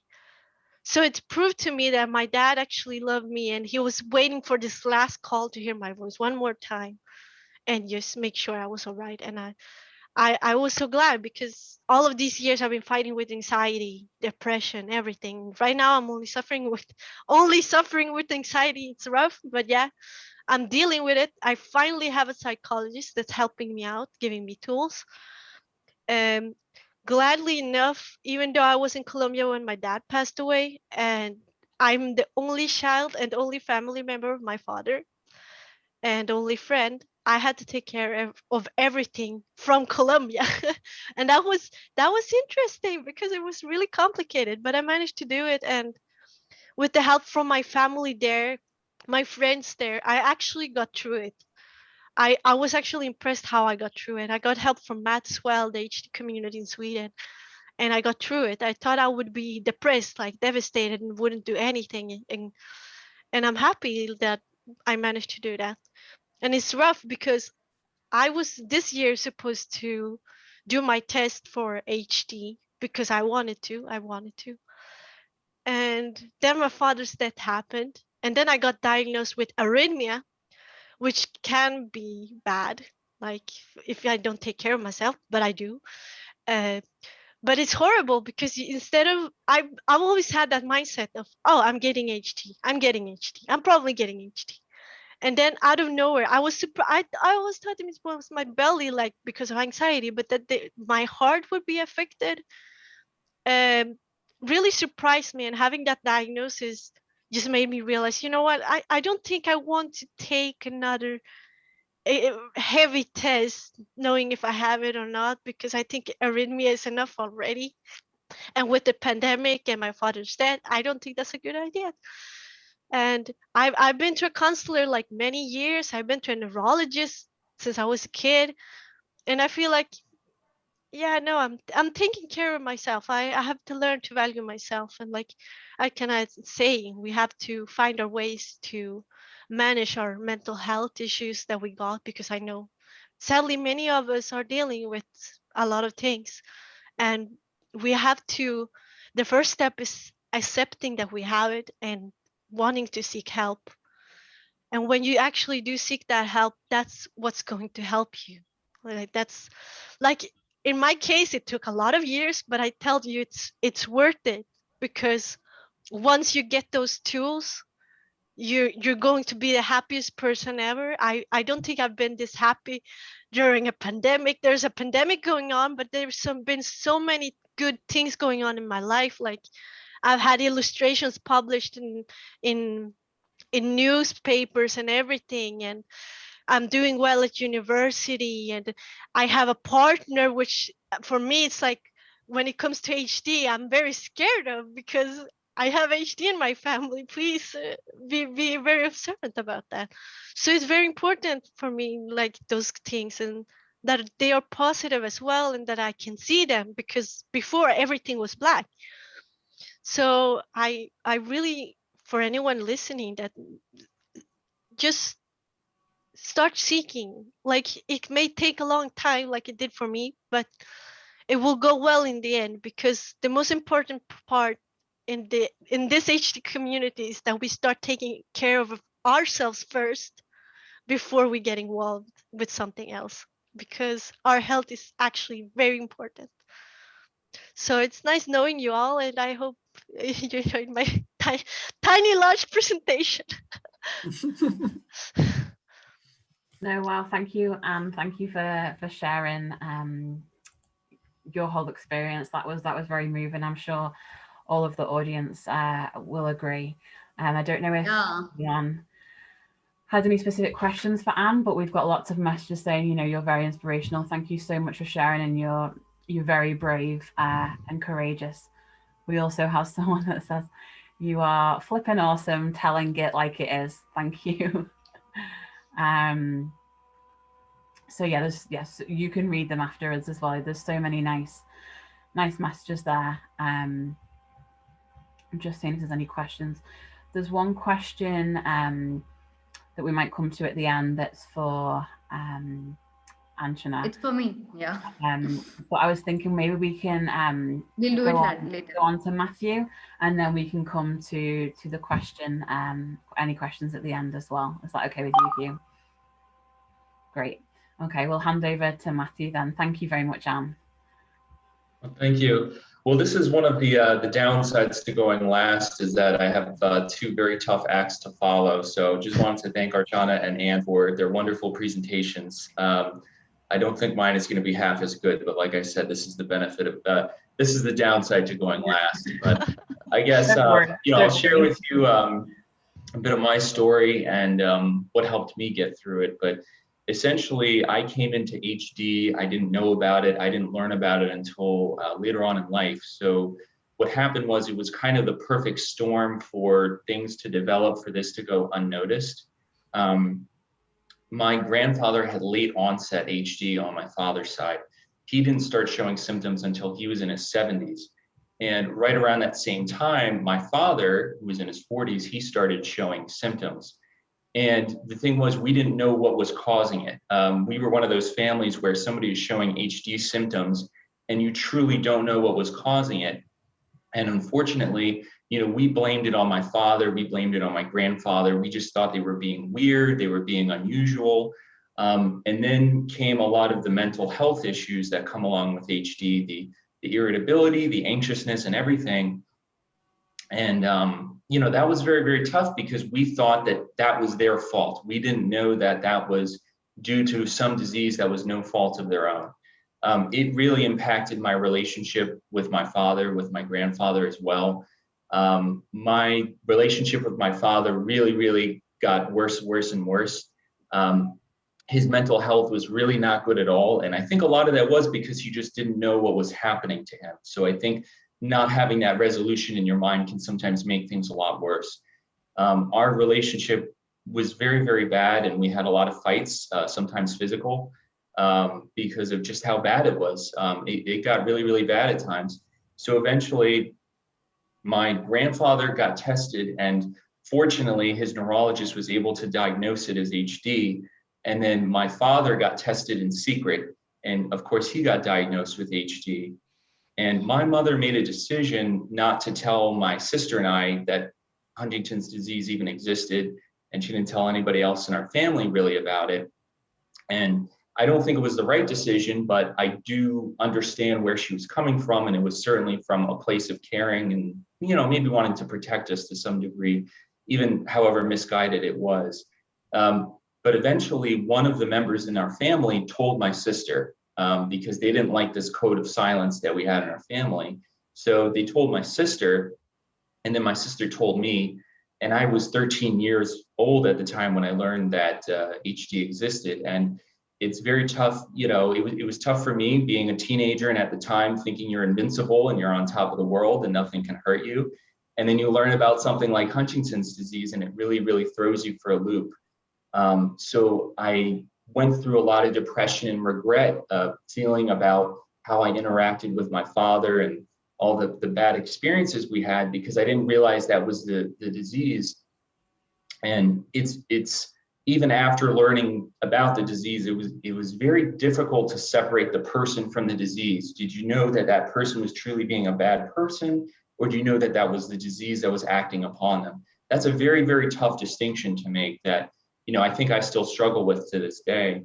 S4: So it proved to me that my dad actually loved me and he was waiting for this last call to hear my voice one more time and just make sure I was all right. And I, I, I was so glad because all of these years I've been fighting with anxiety, depression, everything. Right now I'm only suffering with only suffering with anxiety. It's rough, but yeah, I'm dealing with it. I finally have a psychologist that's helping me out, giving me tools. Um, gladly enough, even though I was in Colombia when my dad passed away, and I'm the only child and only family member of my father, and only friend, I had to take care of, everything from Colombia. and that was that was interesting because it was really complicated, but I managed to do it and with the help from my family there, my friends there, I actually got through it. I, I was actually impressed how I got through it. I got help from Matt Swell, the HD community in Sweden, and I got through it. I thought I would be depressed, like devastated, and wouldn't do anything. And and I'm happy that I managed to do that and it's rough because I was this year supposed to do my test for HD because I wanted to. I wanted to. And then my father's death happened. And then I got diagnosed with arrhythmia, which can be bad, like if I don't take care of myself, but I do. Uh, but it's horrible because instead of I I've always had that mindset of oh I'm getting HD I'm getting HD I'm probably getting HD and then out of nowhere i was super i, I always thought it was my belly like because of anxiety but that my heart would be affected um really surprised me and having that diagnosis just made me realize you know what i, I don't think i want to take another heavy test knowing if i have it or not because i think arrhythmia is enough already. And with the pandemic and my father's death i don't think that's a good idea and I've, I've been to a counselor like many years. I've been to a neurologist since I was a kid. And I feel like, yeah, no, I'm I'm taking care of myself. I, I have to learn to value myself. And like I cannot say we have to find our ways to manage our mental health issues that we got because I know sadly many of us are dealing with a lot of things. And we have to the first step is accepting that we have it and wanting to seek help. And when you actually do seek that help, that's what's going to help you. Like that's like in my case, it took a lot of years, but I tell you it's it's worth it because once you get those tools, you're you're going to be the happiest person ever. I, I don't think I've been this happy during a pandemic. There's a pandemic going on, but there's some been so many good things going on in my life. Like I've had illustrations published in in in newspapers and everything and I'm doing well at university and I have a partner which for me it's like when it comes to HD I'm very scared of because I have HD in my family. Please uh, be be very observant about that. So it's very important for me like those things and that they are positive as well and that I can see them because before everything was black so i i really for anyone listening that just start seeking. Like it may take a long time, like it did for me, but it will go well in the end because the most important part in the in this HD community is that we start taking care of ourselves first before we get involved with something else because our health is actually very important. So it's nice knowing you all, and I hope you enjoyed my ti- tiny, large presentation.
S2: No, well, thank you, and thank you for for sharing um, your whole experience. That was that was very moving. I'm sure all of the audience uh, will agree. And I don't know if
S3: Yeah.
S2: Jan has any specific questions for Anne, but we've got lots of messages saying, you know, you're very inspirational. Thank you so much for sharing, and you're you're very brave uh, and courageous. We also have someone that says, you are flipping awesome, telling it like it is. Thank you. um, so yeah, there's yes, you can read them afterwards as well. There's so many nice, nice messages there. Um, I'm just seeing if there's any questions. There's one question um, that we might come to at the end that's for um, Archana.
S3: It's for me. Yeah.
S2: Um, but I was thinking maybe we can um,
S3: We'll do it
S2: Go
S3: la-
S2: on.
S3: later.
S2: go on to Matthew, and then we can come to to the question. Um, any questions at the end as well? Is that okay with you, Hugh? Great. Okay, we'll hand over to Matthew then. Thank you very much, Anne.
S5: Well, Thank you. Well, this is one of the uh, the downsides to going last is that I have uh, two very tough acts to follow. So just wanted to thank Archana and Anne for their wonderful presentations. Um, I don't think mine is going to be half as good, but like I said, this is the benefit of uh, this is the downside to going last. But I guess uh, you know I'll share with you um, a bit of my story and um, what helped me get through it. But essentially i came into hd i didn't know about it. I didn't learn about it until uh, later on in life. So what happened was it was kind of the perfect storm for things to develop for this to go unnoticed. Um, my grandfather had late onset hd on my father's side he didn't start showing symptoms until he was in his 70s and right around that same time my father who was in his 40s he started showing symptoms and the thing was, we didn't know what was causing it. Um, we were one of those families where somebody is showing HD symptoms and you truly don't know what was causing it. And unfortunately, you know, we blamed it on my father, we blamed it on my grandfather. We just thought they were being weird, they were being unusual. Um, and then came a lot of the mental health issues that come along with HD, the, the irritability, the anxiousness, and everything. And um, you know that was very very tough because we thought that that was their fault. We didn't know that that was due to some disease that was no fault of their own. Um, it really impacted my relationship with my father, with my grandfather as well. Um, my relationship with my father really really got worse, worse and worse. Um, his mental health was really not good at all, and I think a lot of that was because he just didn't know what was happening to him. So I think not having that resolution in your mind can sometimes make things a lot worse. Um, our relationship was very, very bad, and we had a lot of fights, uh, sometimes physical, um, because of just how bad it was. Um, it, it got really, really bad at times. So eventually, my grandfather got tested, and fortunately, his neurologist was able to diagnose it as HD. And then my father got tested in secret, and of course, he got diagnosed with HD. And my mother made a decision not to tell my sister and I that Huntington's disease even existed. And she didn't tell anybody else in our family really about it. And I don't think it was the right decision, but I do understand where she was coming from. And it was certainly from a place of caring and, you know, maybe wanting to protect us to some degree, even however misguided it was. Um, but eventually, one of the members in our family told my sister, um, because they didn't like this code of silence that we had in our family. So they told my sister, and then my sister told me, and I was 13 years old at the time when I learned that uh, HD existed. And it's very tough, you know, it was, it was tough for me being a teenager and at the time thinking you're invincible and you're on top of the world and nothing can hurt you. And then you learn about something like Huntington's disease and it really, really throws you for a loop. Um, so I went through a lot of depression and regret, uh, feeling about how I interacted with my father and all the, the bad experiences we had because I didn't realize that was the, the disease. And it's it's even after learning about the disease, it was it was very difficult to separate the person from the disease. Did you know that that person was truly being a bad person, or do you know that that was the disease that was acting upon them? That's a very very tough distinction to make. That you know I think I still struggle with to this day.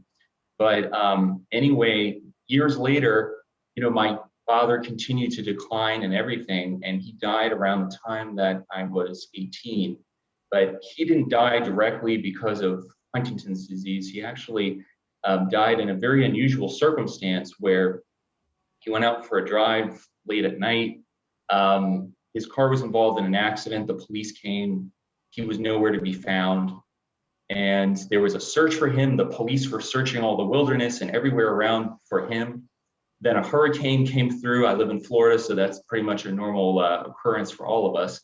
S5: But um, anyway, years later, you know my father continued to decline and everything, and he died around the time that I was 18 but he didn't die directly because of Huntington's disease. He actually um, died in a very unusual circumstance where he went out for a drive late at night. Um, his car was involved in an accident. The police came. He was nowhere to be found. And there was a search for him. The police were searching all the wilderness and everywhere around for him. Then a hurricane came through. I live in Florida, so that's pretty much a normal uh, occurrence for all of us.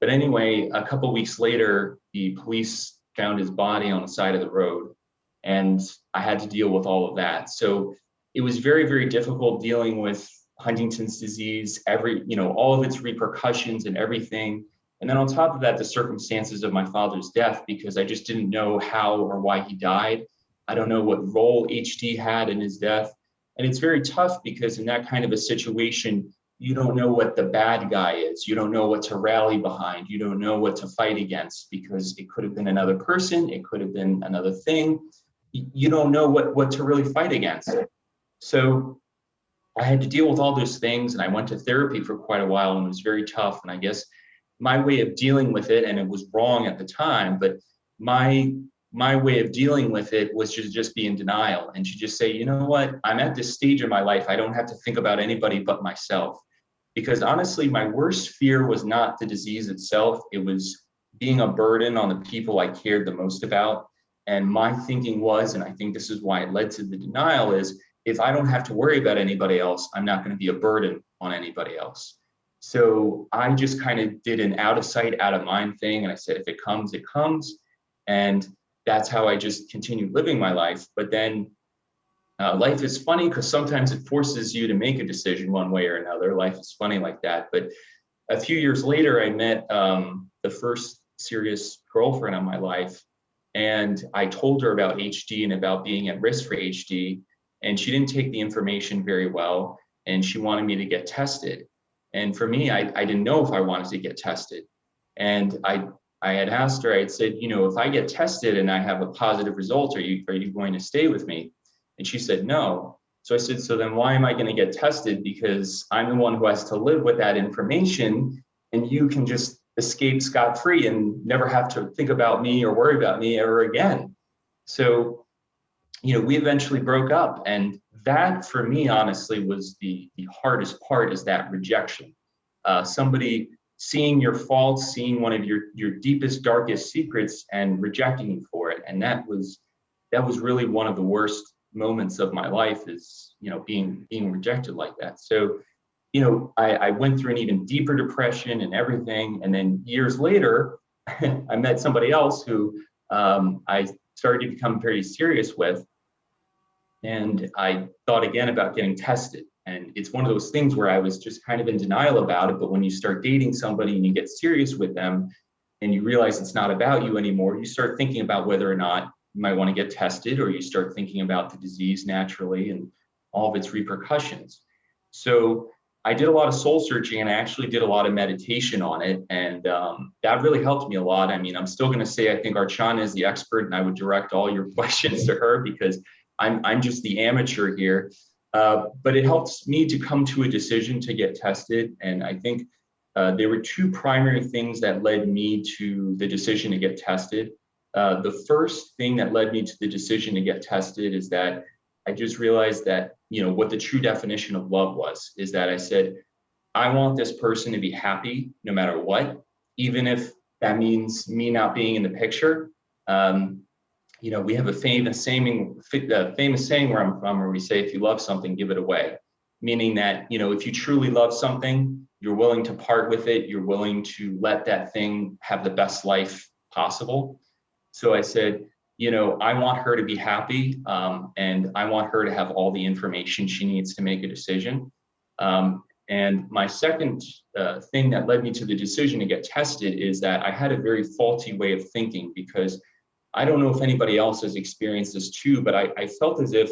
S5: But anyway, a couple weeks later, the police found his body on the side of the road, and I had to deal with all of that. So it was very, very difficult dealing with Huntington's disease, every, you know, all of its repercussions and everything. And then on top of that, the circumstances of my father's death, because I just didn't know how or why he died. I don't know what role HD had in his death. And it's very tough because in that kind of a situation, you don't know what the bad guy is. You don't know what to rally behind. You don't know what to fight against because it could have been another person. It could have been another thing. You don't know what, what to really fight against. So I had to deal with all those things and I went to therapy for quite a while and it was very tough. And I guess my way of dealing with it, and it was wrong at the time, but my my way of dealing with it was to just be in denial and to just say, you know what, I'm at this stage in my life, I don't have to think about anybody but myself because honestly, my worst fear was not the disease itself. It was being a burden on the people I cared the most about. And my thinking was, and I think this is why it led to the denial is if I don't have to worry about anybody else, I'm not going to be a burden on anybody else. So I just kind of did an out of sight, out of mind thing. And I said, if it comes, it comes. And that's how I just continued living my life. But then uh, life is funny because sometimes it forces you to make a decision one way or another. Life is funny like that. But a few years later, I met um, the first serious girlfriend of my life. And I told her about HD and about being at risk for HD. And she didn't take the information very well. And she wanted me to get tested. And for me, I, I didn't know if I wanted to get tested. And I I had asked her, I had said, you know, if I get tested and I have a positive result, are you are you going to stay with me? And she said, no. So I said, so then why am I going to get tested? Because I'm the one who has to live with that information and you can just escape scot free and never have to think about me or worry about me ever again. So, you know, we eventually broke up. And that for me, honestly, was the, the hardest part is that rejection. Uh, somebody seeing your faults, seeing one of your, your deepest, darkest secrets and rejecting you for it. And that was, that was really one of the worst moments of my life is you know being being rejected like that. So you know I, I went through an even deeper depression and everything. And then years later i met somebody else who um, i started to become very serious with. And i thought again about getting tested and it's one of those things where i was just kind of in denial about it but when you start dating somebody and you get serious with them and you realize it's not about you anymore you start thinking about whether or not you might want to get tested or you start thinking about the disease naturally and all of its repercussions. So I did a lot of soul searching and I actually did a lot of meditation on it. And um, that really helped me a lot. I mean, I'm still going to say I think Archana is the expert and I would direct all your questions to her because I'm, I'm just the amateur here. Uh, but it helps me to come to a decision to get tested. And I think uh, there were two primary things that led me to the decision to get tested. Uh, the first thing that led me to the decision to get tested is that I just realized that, you know, what the true definition of love was is that I said, I want this person to be happy no matter what, even if that means me not being in the picture. Um, you know, we have a famous saying, famous saying where I'm from, where we say, if you love something, give it away. Meaning that, you know, if you truly love something, you're willing to part with it. You're willing to let that thing have the best life possible. So I said, you know, I want her to be happy um, and I want her to have all the information she needs to make a decision. Um, and my second uh, thing that led me to the decision to get tested is that I had a very faulty way of thinking because I don't know if anybody else has experienced this too, but I, I felt as if,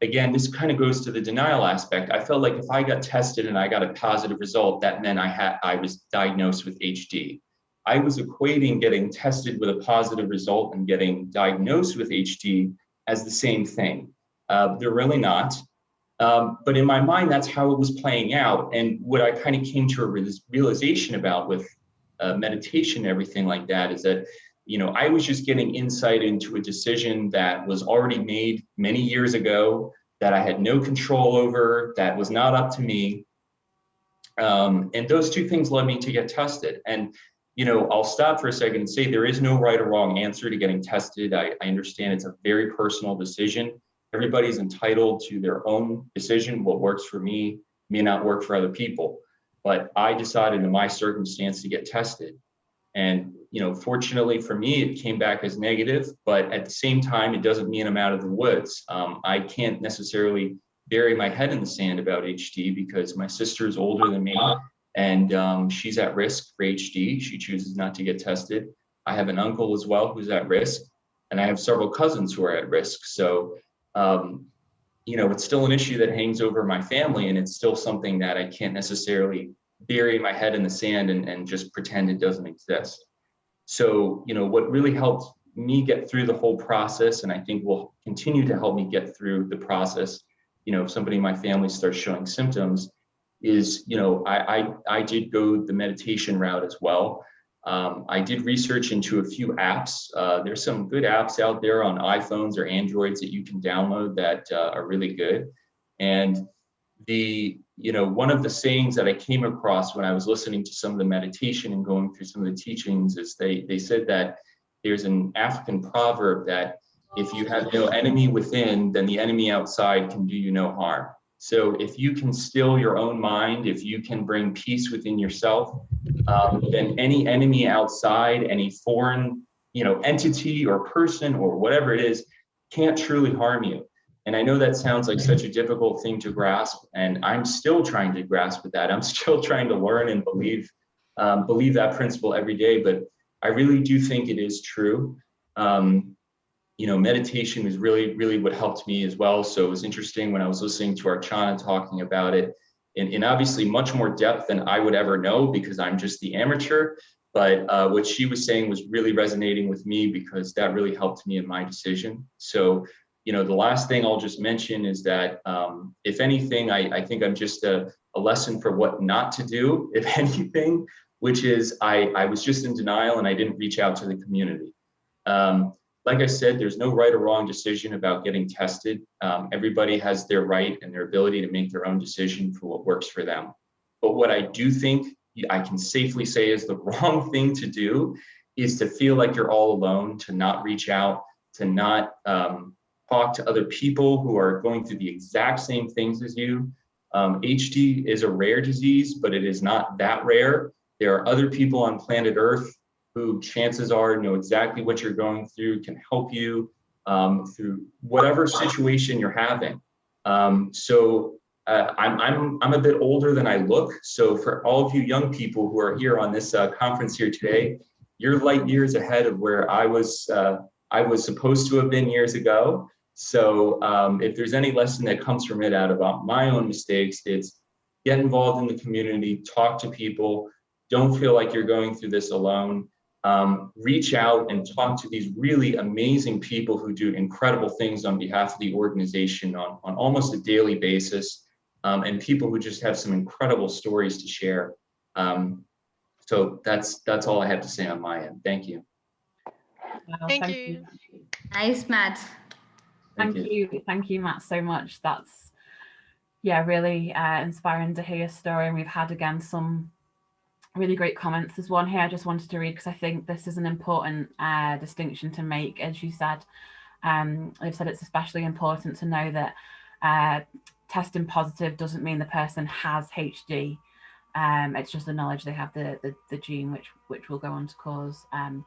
S5: again, this kind of goes to the denial aspect. I felt like if I got tested and I got a positive result, that meant I had I was diagnosed with HD. I was equating getting tested with a positive result and getting diagnosed with HD as the same thing. Uh, they're really not. Um, but in my mind, that's how it was playing out. And what I kind of came to a realization about with uh, meditation and everything like that is that you know, I was just getting insight into a decision that was already made many years ago that I had no control over, that was not up to me. Um, and those two things led me to get tested. And, you know, I'll stop for a second and say there is no right or wrong answer to getting tested. I, I understand it's a very personal decision. Everybody's entitled to their own decision. What works for me may not work for other people. But I decided in my circumstance to get tested. And you know, fortunately for me, it came back as negative, but at the same time, it doesn't mean I'm out of the woods. Um, I can't necessarily bury my head in the sand about HD because my sister is older than me and um, she's at risk for HD. She chooses not to get tested. I have an uncle as well who's at risk, and I have several cousins who are at risk. So, um, you know, it's still an issue that hangs over my family, and it's still something that I can't necessarily bury my head in the sand and, and just pretend it doesn't exist. So, you know, what really helped me get through the whole process, and I think will continue to help me get through the process, you know, if somebody in my family starts showing symptoms, is, you know, I, I, I did go the meditation route as well. Um, I did research into a few apps. Uh, there's some good apps out there on iPhones or Androids that you can download that uh, are really good. And the you know, one of the sayings that I came across when I was listening to some of the meditation and going through some of the teachings is they, they said that there's an African proverb that if you have no enemy within, then the enemy outside can do you no harm. So if you can still your own mind, if you can bring peace within yourself, um, then any enemy outside, any foreign, you know, entity or person or whatever it is, can't truly harm you. And I know that sounds like such a difficult thing to grasp, and I'm still trying to grasp that. I'm still trying to learn and believe um, believe that principle every day. But I really do think it is true. Um, you know, meditation is really, really what helped me as well. So it was interesting when I was listening to Archana talking about it in, in obviously much more depth than I would ever know because I'm just the amateur. But uh, what she was saying was really resonating with me because that really helped me in my decision. So you know, the last thing I'll just mention is that um, if anything, I, I think I'm just a, a lesson for what not to do, if anything, which is I, I was just in denial and I didn't reach out to the community. Um, like I said, there's no right or wrong decision about getting tested. Um, everybody has their right and their ability to make their own decision for what works for them. But what I do think I can safely say is the wrong thing to do is to feel like you're all alone, to not reach out, to not um, talk to other people who are going through the exact same things as you. Um, HD is a rare disease, but it is not that rare. There are other people on planet Earth who chances are know exactly what you're going through, can help you um, through whatever situation you're having. Um, so uh, I'm, I'm, I'm a bit older than I look. So for all of you young people who are here on this uh, conference here today, you're light years ahead of where I was, uh, I was supposed to have been years ago. So um, if there's any lesson that comes from it out about my own mistakes, it's get involved in the community, talk to people, don't feel like you're going through this alone. Um, reach out and talk to these really amazing people who do incredible things on behalf of the organization on, on almost a daily basis, um, and people who just have some incredible stories to share. Um, so that's that's all I have to say on my end. Thank you.
S4: thank, thank, you.
S3: you. Nice, Matt.
S2: Thank, Thank you. you. Thank you, Matt, so much. That's, yeah, really uh, inspiring to hear your story. And we've had, again, some really great comments. There's one here I just wanted to read because I think this is an important uh, distinction to make. As you said, um, they've said it's especially important to know that uh, testing positive doesn't mean the person has HD. Um, it's just the knowledge they have the, the, the gene, which which will go on to cause um,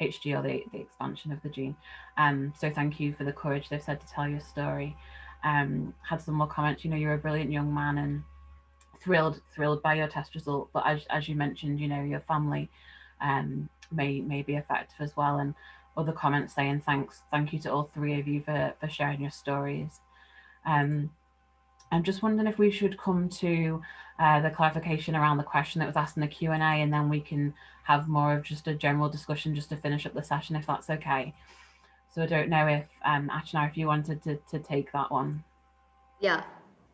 S2: Or the, the expansion of the gene. Um, so thank you for the courage they've said to tell your story. Um, had some more comments, you know, you're a brilliant young man and thrilled, thrilled by your test result. But as, as you mentioned, you know, your family um, may, may be affected as well. And other comments saying thanks, thank you to all three of you for, for sharing your stories. Um, I'm just wondering if we should come to uh, the clarification around the question that was asked in the Q&A and then we can have more of just a general discussion just to finish up the session if that's okay. So I don't know if um, Archana, if you wanted to, to take that one.
S3: Yeah,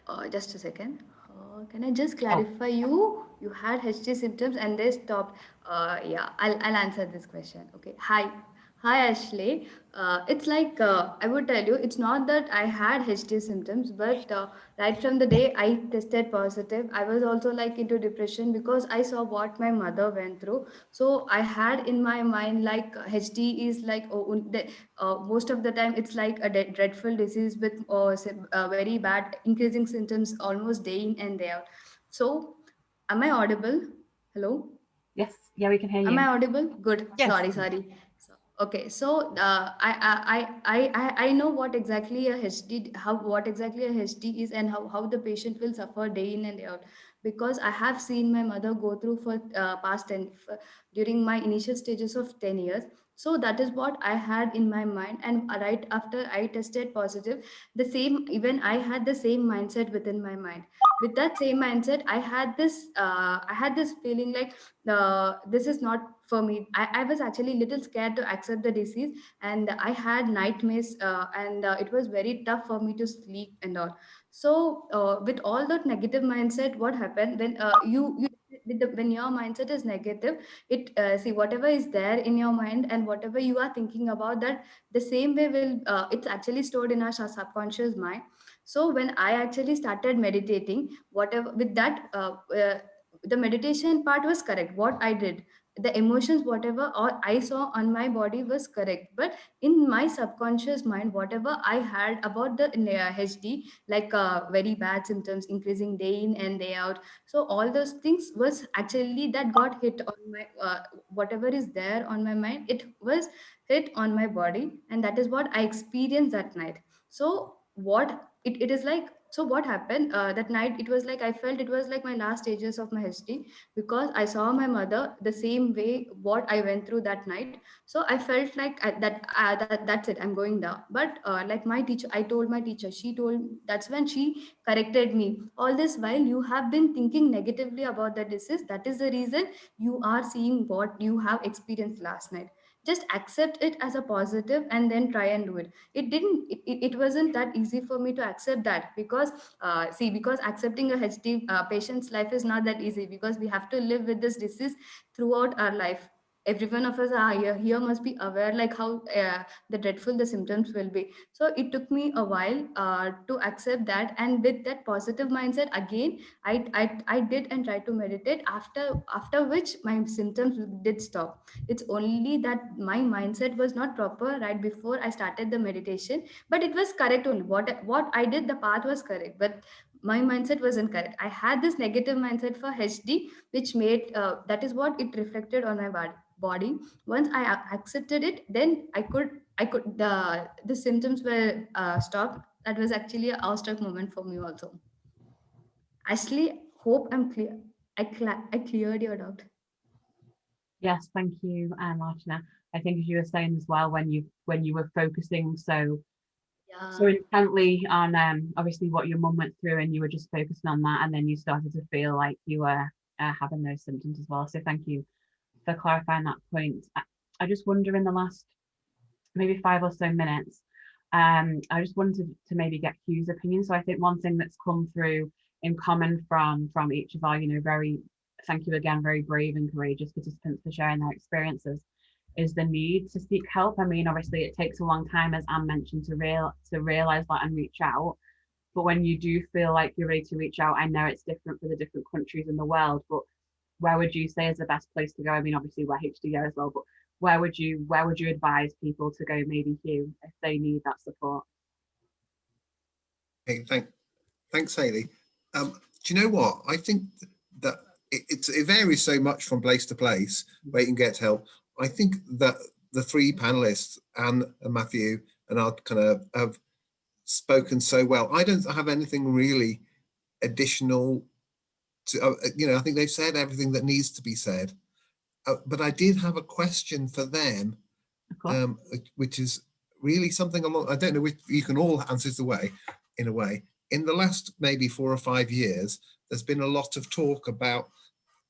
S3: uh, just a second. Uh, can I just clarify you? You had HD symptoms and they stopped. Uh, yeah, I'll, I'll answer this question. Okay. Hi. Hi, Ashley. Uh, it's like, uh, I would tell you, it's not that I had HD symptoms, but uh, right from the day I tested positive, I was also like into depression because I saw what my mother went through. So I had in my mind, like HD is like, oh, uh, most of the time, it's like a dreadful disease with uh, very bad increasing symptoms almost day in and day out. So am I audible? Hello?
S2: Yes. Yeah, we can hear you.
S3: Am I audible? Good.
S4: Yes.
S3: Sorry, sorry. Okay, so uh, I, I, I, I, I know what exactly a HD, how what exactly a HD is and how, how the patient will suffer day in and day out because I have seen my mother go through for uh, past 10, during my initial stages of 10 years. So that is what I had in my mind. And right after I tested positive, the same, even I had the same mindset within my mind. With that same mindset, I had this, uh, I had this feeling like uh, this is not for me. I, I was actually a little scared to accept the disease and I had nightmares uh, and uh, it was very tough for me to sleep and all. So uh, with all that negative mindset, what happened when uh, you, you the, when your mindset is negative, it uh, see whatever is there in your mind and whatever you are thinking about that the same way will uh, it's actually stored in our subconscious mind. So when I actually started meditating, whatever with that, the meditation part was correct. What I did, the emotions whatever i saw on my body was correct. But in my subconscious mind whatever i had about the hd like uh, very bad symptoms increasing day in and day out so all those things was actually that got hit on my uh, whatever is there on my mind it was hit on my body and that is what i experienced that night. So what it, it is like so what happened uh, that night it was like i felt it was like my last stages of my hd because i saw my mother the same way what i went through that night. So i felt like I, that, uh, that that's it i'm going down. But uh, like my teacher i told my teacher she told that's when she corrected me. All this while you have been thinking negatively about the disease. That is the reason you are seeing what you have experienced last night just accept it as a positive and then try and do it. It didn't it, it wasn't that easy for me to accept that because uh, see because accepting a hd uh, patient's life is not that easy because we have to live with this disease throughout our life every one of us are here, here must be aware like how uh, the dreadful the symptoms will be. So it took me a while uh, to accept that and with that positive mindset again I, I i did and tried to meditate after after which my symptoms did stop. It's only that my mindset was not proper right before i started the meditation but it was correct only. What what i did the path was correct but my mindset wasn't correct. I had this negative mindset for hd which made uh, that is what it reflected on my body body. Once i accepted it then i could i could the the symptoms were uh, stopped. That was actually a awestruck moment for me also. Ashley hope i'm clear i cl- i cleared your doubt.
S2: Yes thank you um, Martina. i think as you were saying as well when you when you were focusing so
S3: yeah.
S2: so intently on um obviously what your mum went through and you were just focusing on that and then you started to feel like you were uh, having those symptoms as well. So thank you for clarifying that point. I, just wonder in the last maybe five or so minutes, um, I just wanted to maybe get Hugh's opinion. So I think one thing that's come through in common from from each of our, you know, very thank you again, very brave and courageous participants for sharing their experiences is the need to seek help. I mean, obviously it takes a long time, as Anne mentioned, to real to realize that and reach out. But when you do feel like you're ready to reach out, I know it's different for the different countries in the world, but where would you say is the best place to go? I mean, obviously we're HDYO as well, but where would you where would you advise people to go maybe Hugh if they need that support?
S1: Okay, thank, thanks, Haley. Um, do you know what? I think that it, it's, it varies so much from place to place where you can get help. I think that the three panelists, Anne and Matthew and I kind of have spoken so well. I don't have anything really additional to, uh, you know, I think they've said everything that needs to be said. Uh, but I did have a question for them um, uh, which is really something along, I don't know if you can all answer the way, in a way. In the last maybe four or five years, there's been a lot of talk about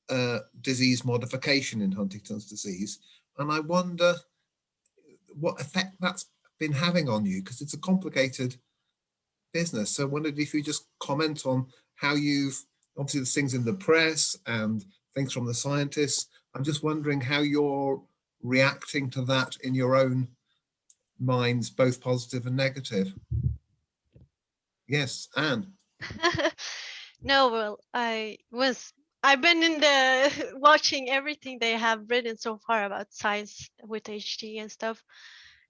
S1: uh, disease modification in Huntington's disease. And I wonder what effect that's been having on you, because it's a complicated business. So I wondered if you just comment on how you've, obviously there's things in the press and things from the scientists. I'm just wondering how you're reacting to that in your own minds, both positive and negative. Yes, Anne.
S4: no, well, I was I've been in the watching everything they have written so far about science with HD and stuff,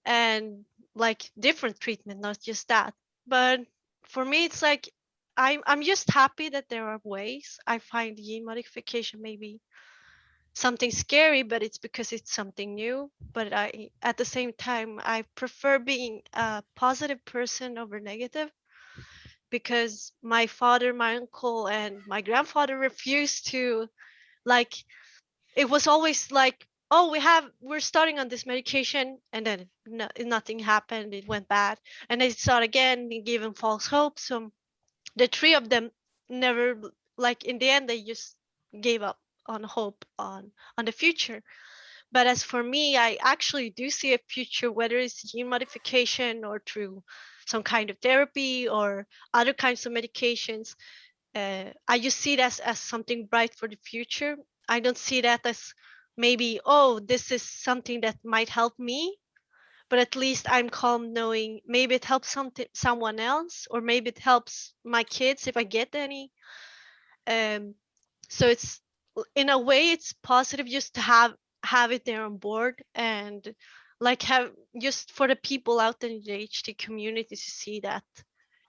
S4: and like different treatment, not just that. But for me, it's like I'm I'm just happy that there are ways. I find gene modification maybe something scary, but it's because it's something new. But I at the same time I prefer being a positive person over negative because my father, my uncle, and my grandfather refused to like it was always like oh we have we're starting on this medication and then no, nothing happened it went bad and they start again and giving false hope so the three of them never like in the end they just gave up on hope on on the future. But as for me i actually do see a future whether it's gene modification or through some kind of therapy or other kinds of medications uh, i just see that as, as something bright for the future. I don't see that as maybe oh this is something that might help me but at least i'm calm knowing maybe it helps someone else or maybe it helps my kids if i get any um so it's in a way it's positive just to have have it there on board and like have just for the people out in the HD community to see that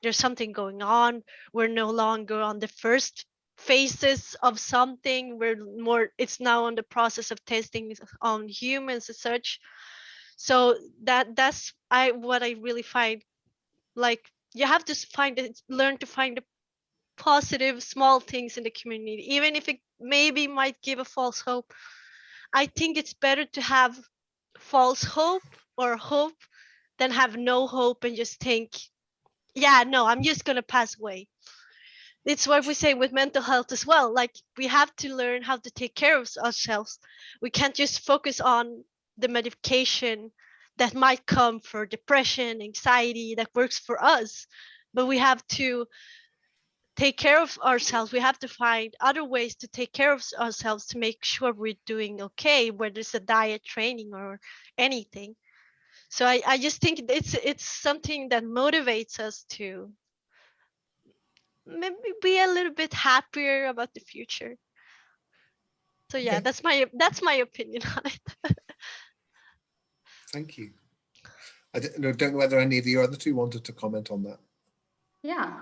S4: there's something going on. We're no longer on the first phases of something. We're more, it's now on the process of testing on humans as such. So that that's I what I really find like you have to find it, learn to find the positive small things in the community, even if it maybe might give a false hope. I think it's better to have false hope or hope than have no hope and just think, yeah, no, I'm just to pass away. It's what we say with mental health as well. Like we have to learn how to take care of ourselves. We can't just focus on the medication that might come for depression, anxiety that works for us, but we have to take care of ourselves. We have to find other ways to take care of ourselves to make sure we're doing okay whether it's a diet training or anything. So I, I just think it's it's something that motivates us to maybe be a little bit happier about the future. So yeah
S1: Okay.
S4: that's my that's my opinion on it
S1: Thank you. I don't know, don't know whether any of the other two wanted to comment on that.
S3: Yeah,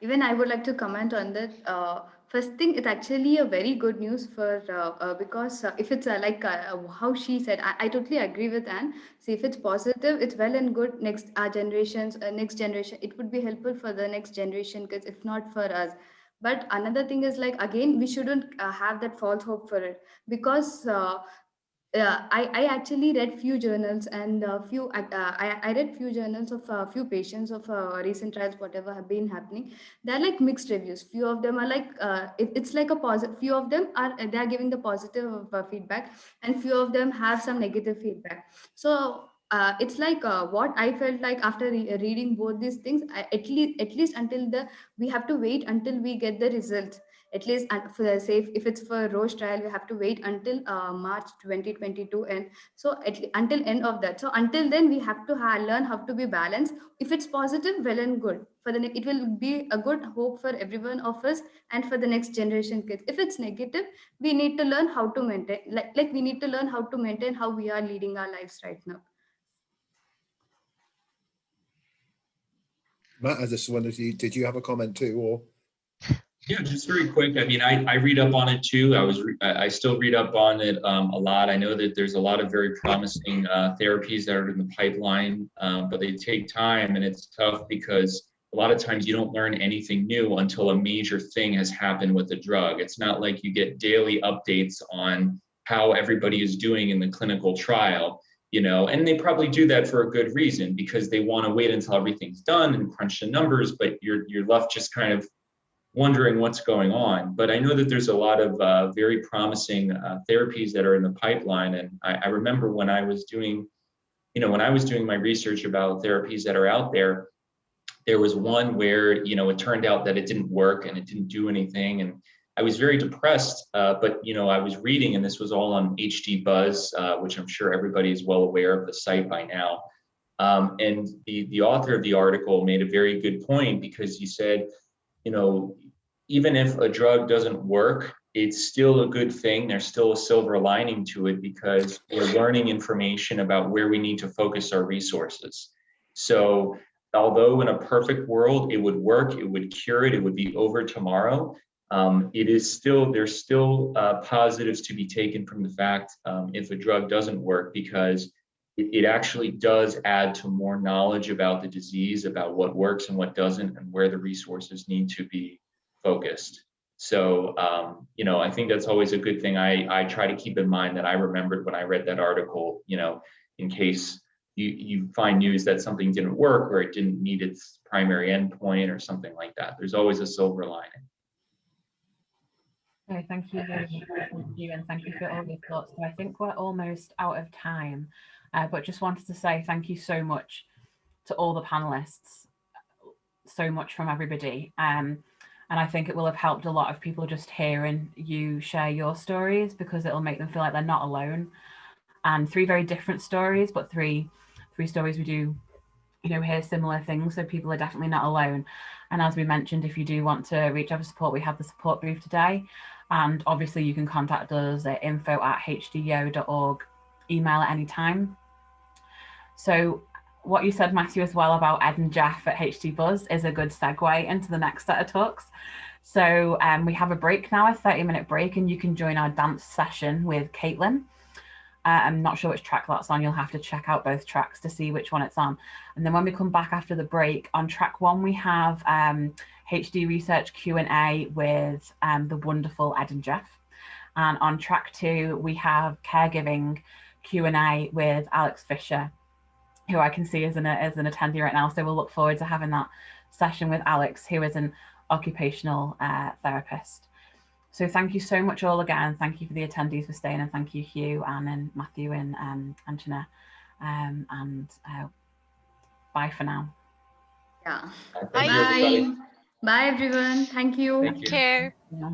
S3: even I would like to comment on that. Uh, first thing, it's actually a very good news for uh, uh, because uh, if it's uh, like uh, how she said, I, I totally agree with Anne. See, if it's positive, it's well and good. Next our generations, next generation, it would be helpful for the next generation because if not for us. But another thing is like again, we shouldn't have that false hope for it because uh, uh, I, I actually read few journals and a few uh, I, I read few journals of a few patients of uh, recent trials whatever have been happening. They're like mixed reviews. Few of them are like uh, it, it's like a positive few of them are they are giving the positive uh, feedback and few of them have some negative feedback. So uh, it's like uh, what I felt like after re- reading both these things. I, at least, at least until the we have to wait until we get the results at least uh, for the safe if it's for roche trial we have to wait until uh, march 2022 and so at, until end of that. So until then we have to learn how to be balanced. If it's positive well and good. For the it will be a good hope for everyone of us and for the next generation kids. If it's negative we need to learn how to maintain like, like we need to learn how to maintain how we are leading our lives right now.
S1: Matt, I just wondered, did you have a comment too, or?
S5: Yeah, just very quick. I mean, I, I read up on it too. I was, I still read up on it um, a lot. I know that there's a lot of very promising uh, therapies that are in the pipeline, um, but they take time and it's tough because a lot of times you don't learn anything new until a major thing has happened with the drug. It's not like you get daily updates on how everybody is doing in the clinical trial. you know, and they probably do that for a good reason because they want to wait until everything's done and crunch the numbers, but you're you're left just kind of wondering what's going on. But I know that there's a lot of uh, very promising uh, therapies that are in the pipeline, and I, I remember when I was doing, you know, when I was doing my research about therapies that are out there, there was one where you know it turned out that it didn't work and it didn't do anything, and I was very depressed, uh, but you know, I was reading, and this was all on HD Buzz, uh, which I'm sure everybody is well aware of the site by now. Um, and the the author of the article made a very good point because he said, you know, even if a drug doesn't work, it's still a good thing. There's still a silver lining to it because we're learning information about where we need to focus our resources. So although in a perfect world it would work, it would cure it, it would be over tomorrow um, it is still, there's still uh, positives to be taken from the fact um, if a drug doesn't work because it, it, actually does add to more knowledge about the disease, about what works and what doesn't, and where the resources need to be focused. So, um, you know, I think that's always a good thing. I, I try to keep in mind that I remembered when I read that article, you know, in case you, you find news that something didn't work or it didn't meet its primary endpoint or something like that. There's always a silver lining.
S2: Okay, thank you very much, you, and thank you for all your thoughts. So I think we're almost out of time, uh, but just wanted to say thank you so much to all the panelists, so much from everybody. Um, and I think it will have helped a lot of people just hearing you share your stories because it'll make them feel like they're not alone. And three very different stories, but three three stories we do, you know, hear similar things. So people are definitely not alone. And as we mentioned, if you do want to reach out for support, we have the support booth today. And obviously you can contact us at info at hdyo.org, email at any time. So what you said, Matthew, as well about Ed and Jeff at HD Buzz is a good segue into the next set of talks. So um, we have a break now, a 30 minute break, and you can join our dance session with Caitlin. Uh, I'm not sure which track that's on. You'll have to check out both tracks to see which one it's on. And then when we come back after the break, on track one, we have um, HD Research Q&A with um, the wonderful Ed and Jeff. And on track two, we have caregiving Q&A with Alex Fisher, who I can see as an, as an attendee right now. So we'll look forward to having that session with Alex, who is an occupational uh, therapist. So thank you so much all again. Thank you for the attendees for staying and thank you Hugh, Anne and Matthew and um, Archana. Um, and uh, bye for now.
S3: Yeah.
S5: Thank you, everybody.
S3: Bye. Bye, everyone. Thank you.
S5: Thank you.
S4: Care.
S2: Yeah.